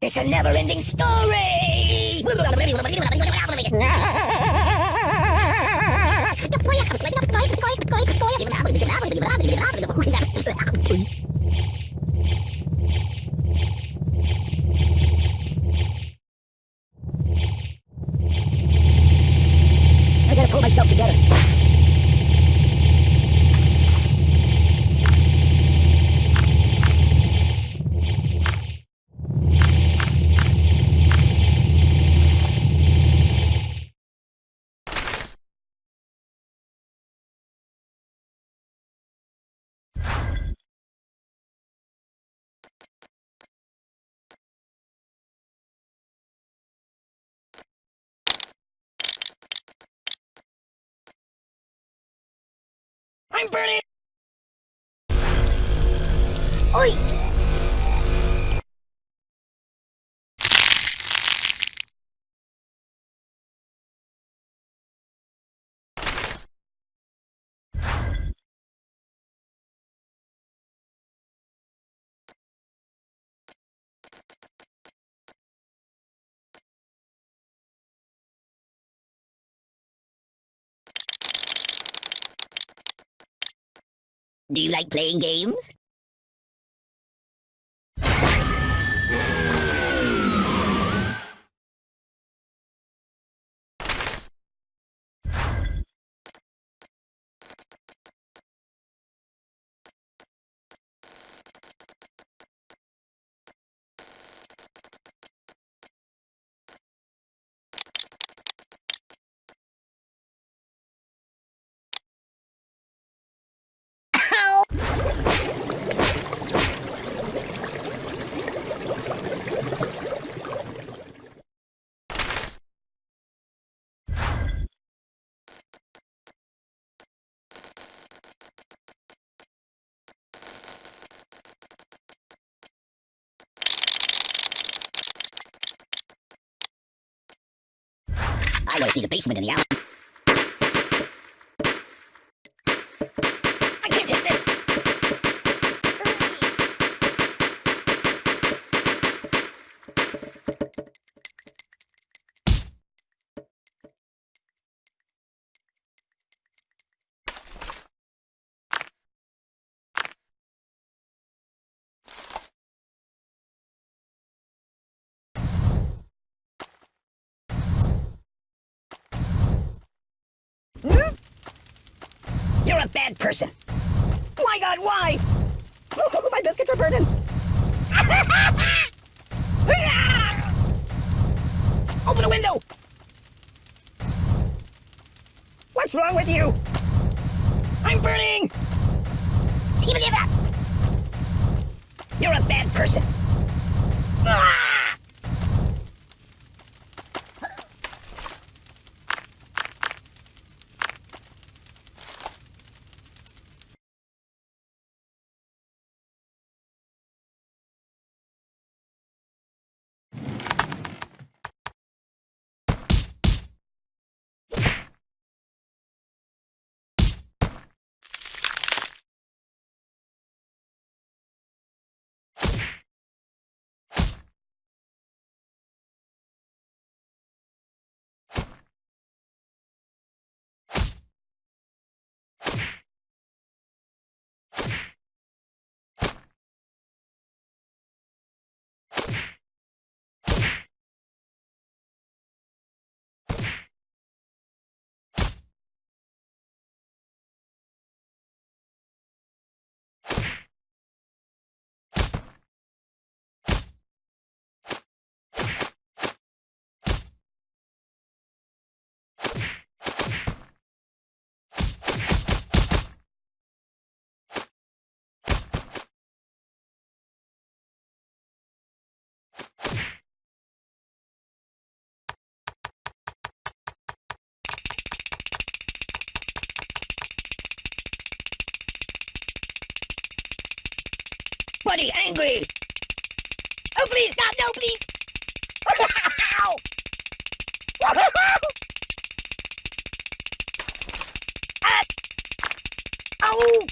It's a never-ending story. [laughs] I'm burning! Do you like playing games? I want to see the basement in the alley. I can't take this! You're a person. My God, why? [laughs] My biscuits are burning. [laughs] Open the window. What's wrong with you? I'm burning. You're a bad person. Ah! Buddy, angry. Oh, please, stop. No, please. Ah. Oh.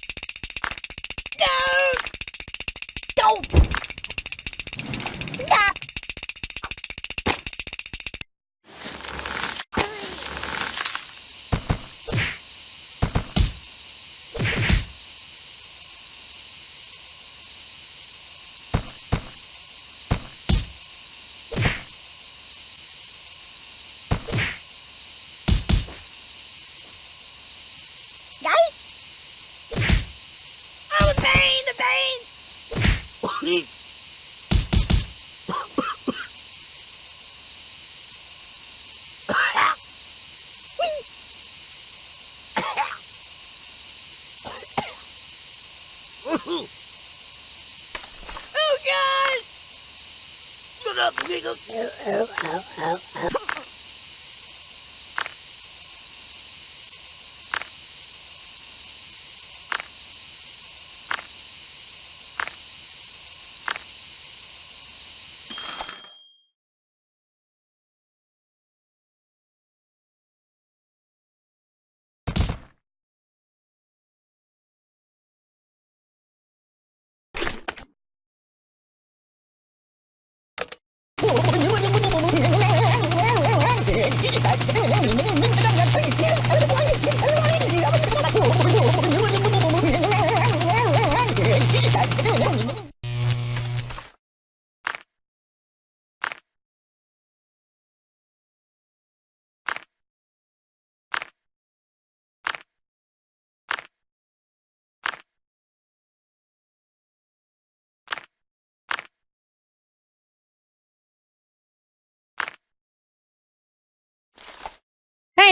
Oh, hey, [laughs] [laughs]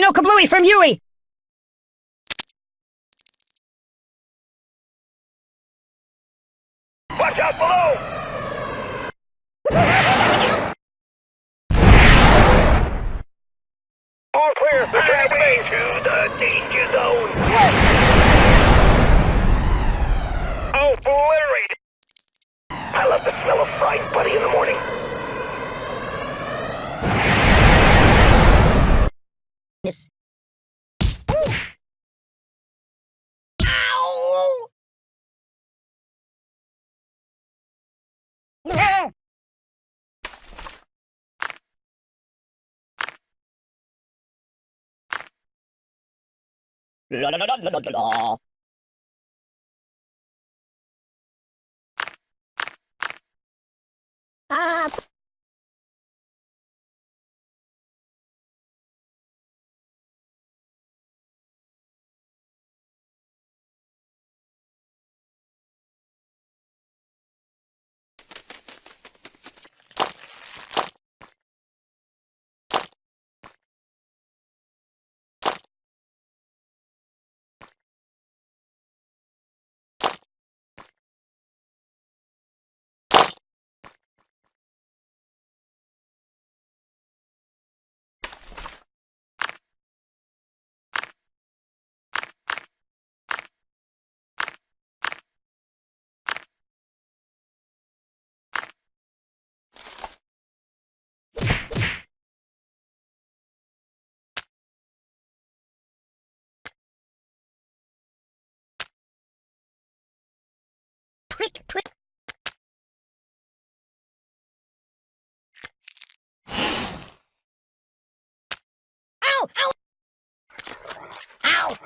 no kablooey from Yui! ラララララララ Prick, prick. Ow! Ow! Ow!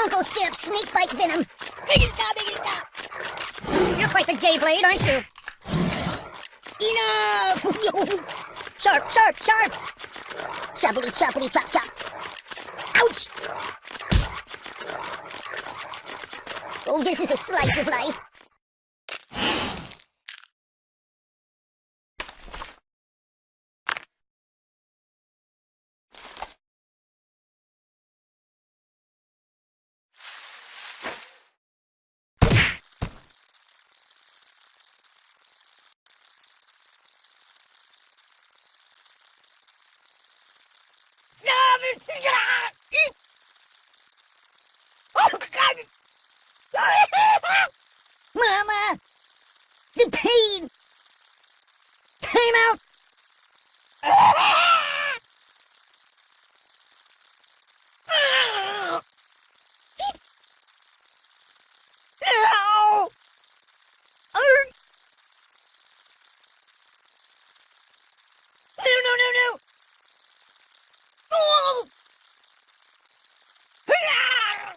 Uncle Skip, snake bite venom. Stop, stop. You're quite the gay blade, aren't you? Enough! [laughs] sharp, sharp, sharp! Choppity, choppity, chop, chop. Ouch! Oh, this is a slice of life. Oh, God! Mama! The pain! Time out! Ow! Arr! No, no, no, no! Oh! Ah!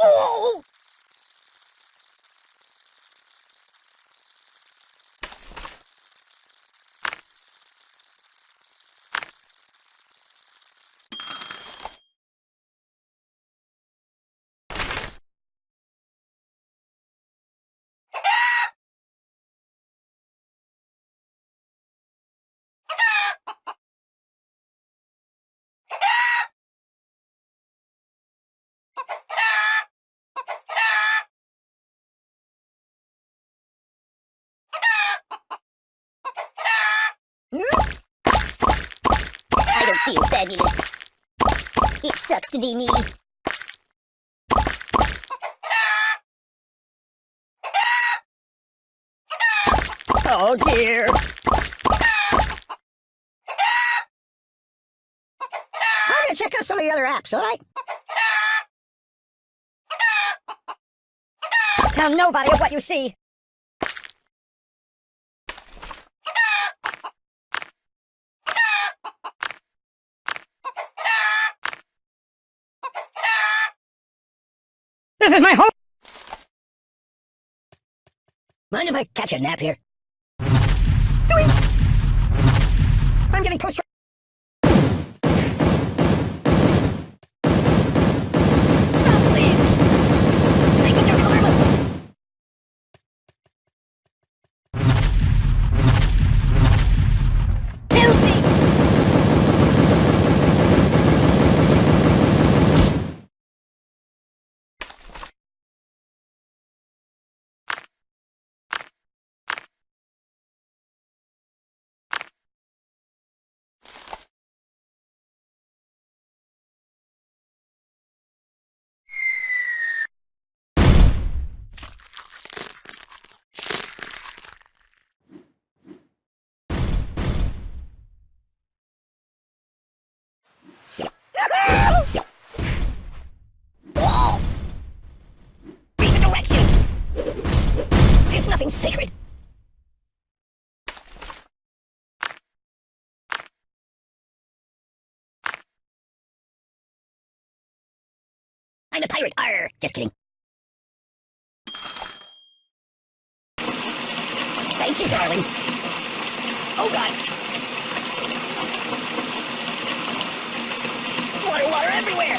Oh! feel fabulous. It sucks to be me. Oh dear. I'm gonna check out some of the other apps, alright? Tell nobody of what you see. This is my home! Mind if I catch a nap here? Doink! I'm getting pushed. Stop, please! Think of your karma! Help me! Wall! Read the directions! There's nothing sacred! I'm a pirate! Arr! Just kidding. Thank you, darling. Oh, God. Water, water everywhere!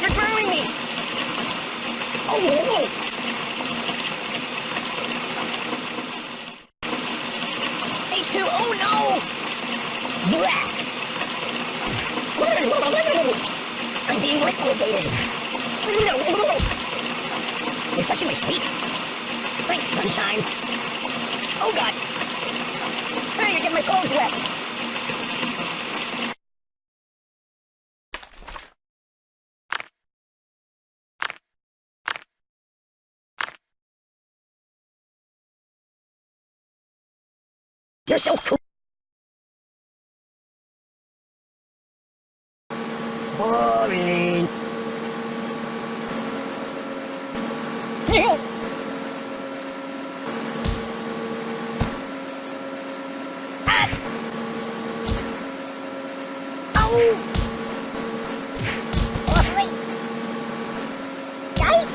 You're drowning me! Oh, whoa, whoa. H2, oh no! Blah! I'm being liquidated! Refreshing my sleep. Thanks, sunshine. Oh god! Hey, you're getting my clothes wet! You're so cool. Boring. Ah! Ow! Oi! Die!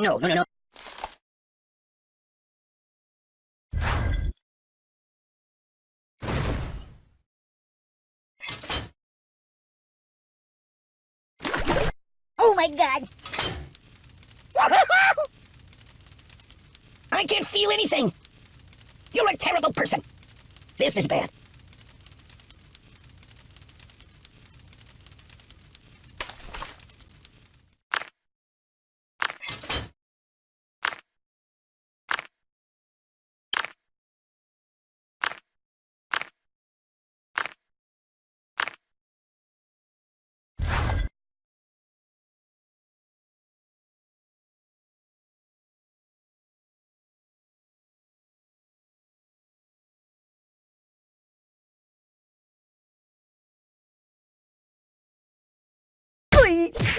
No, no, no, no. Oh my god! [laughs] I can't feel anything. You're a terrible person. This is bad. Oi!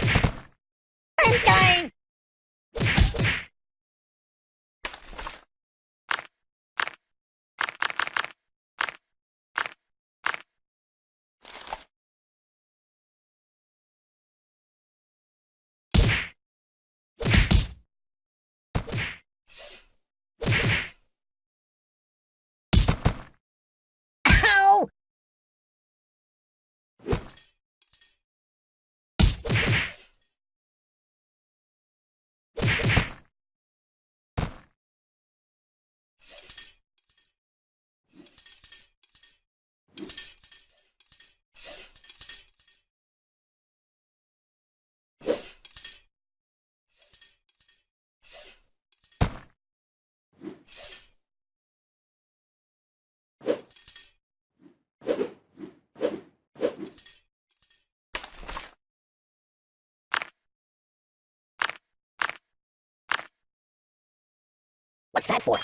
What's that for?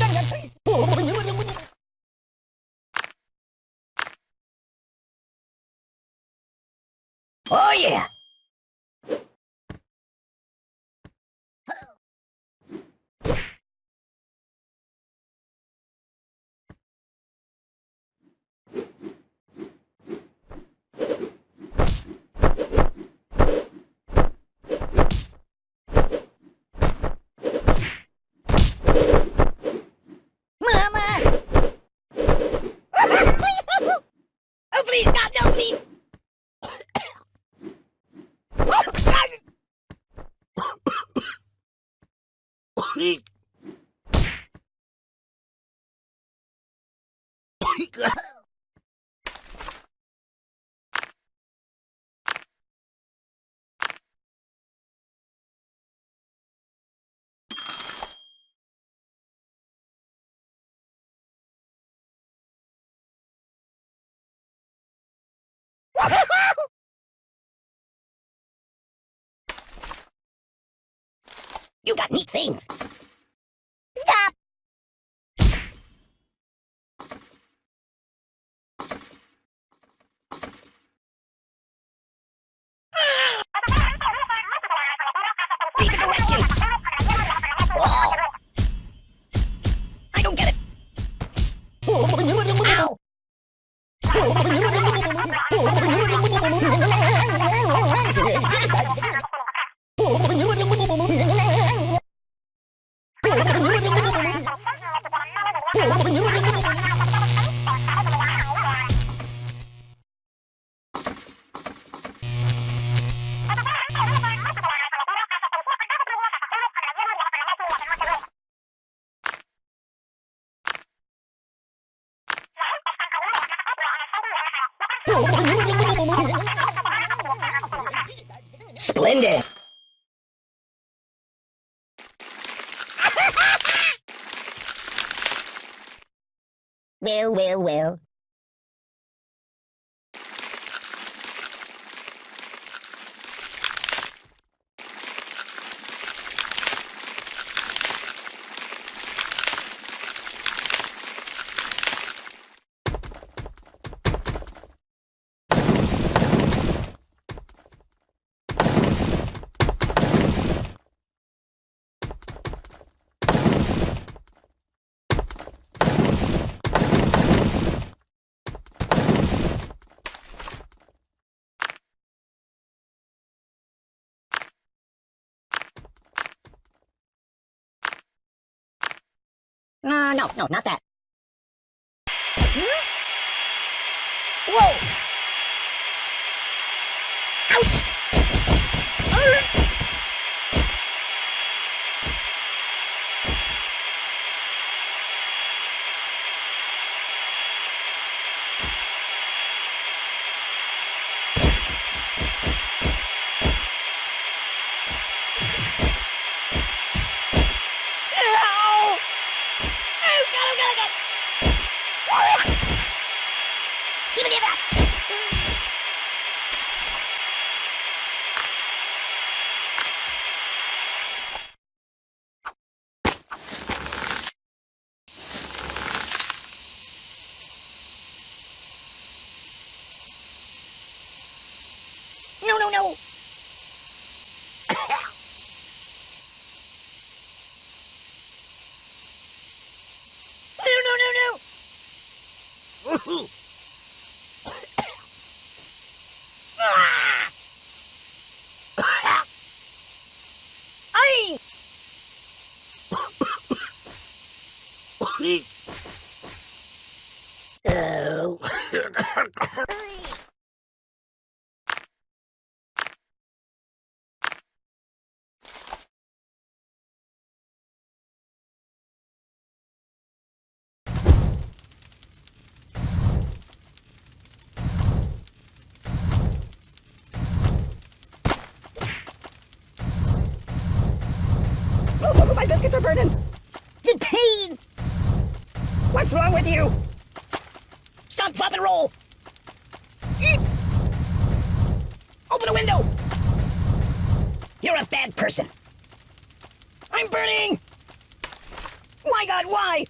[laughs] Oh yeah! [laughs] you got neat things. Uh, no, no, not that. Whoa! cool. The pain! What's wrong with you? Stop, drop, and roll. Eep. Open a window. You're a bad person. I'm burning. My God, why?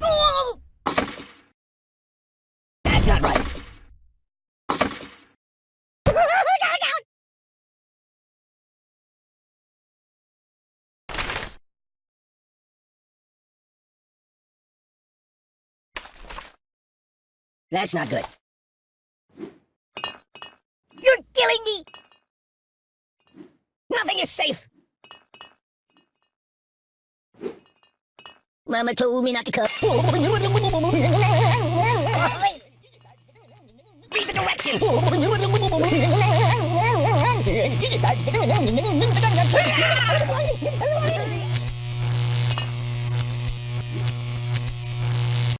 Oh! That's not right. That's not good. You're killing me! Nothing is safe. Mama told me not to come. Read the directions. [laughs]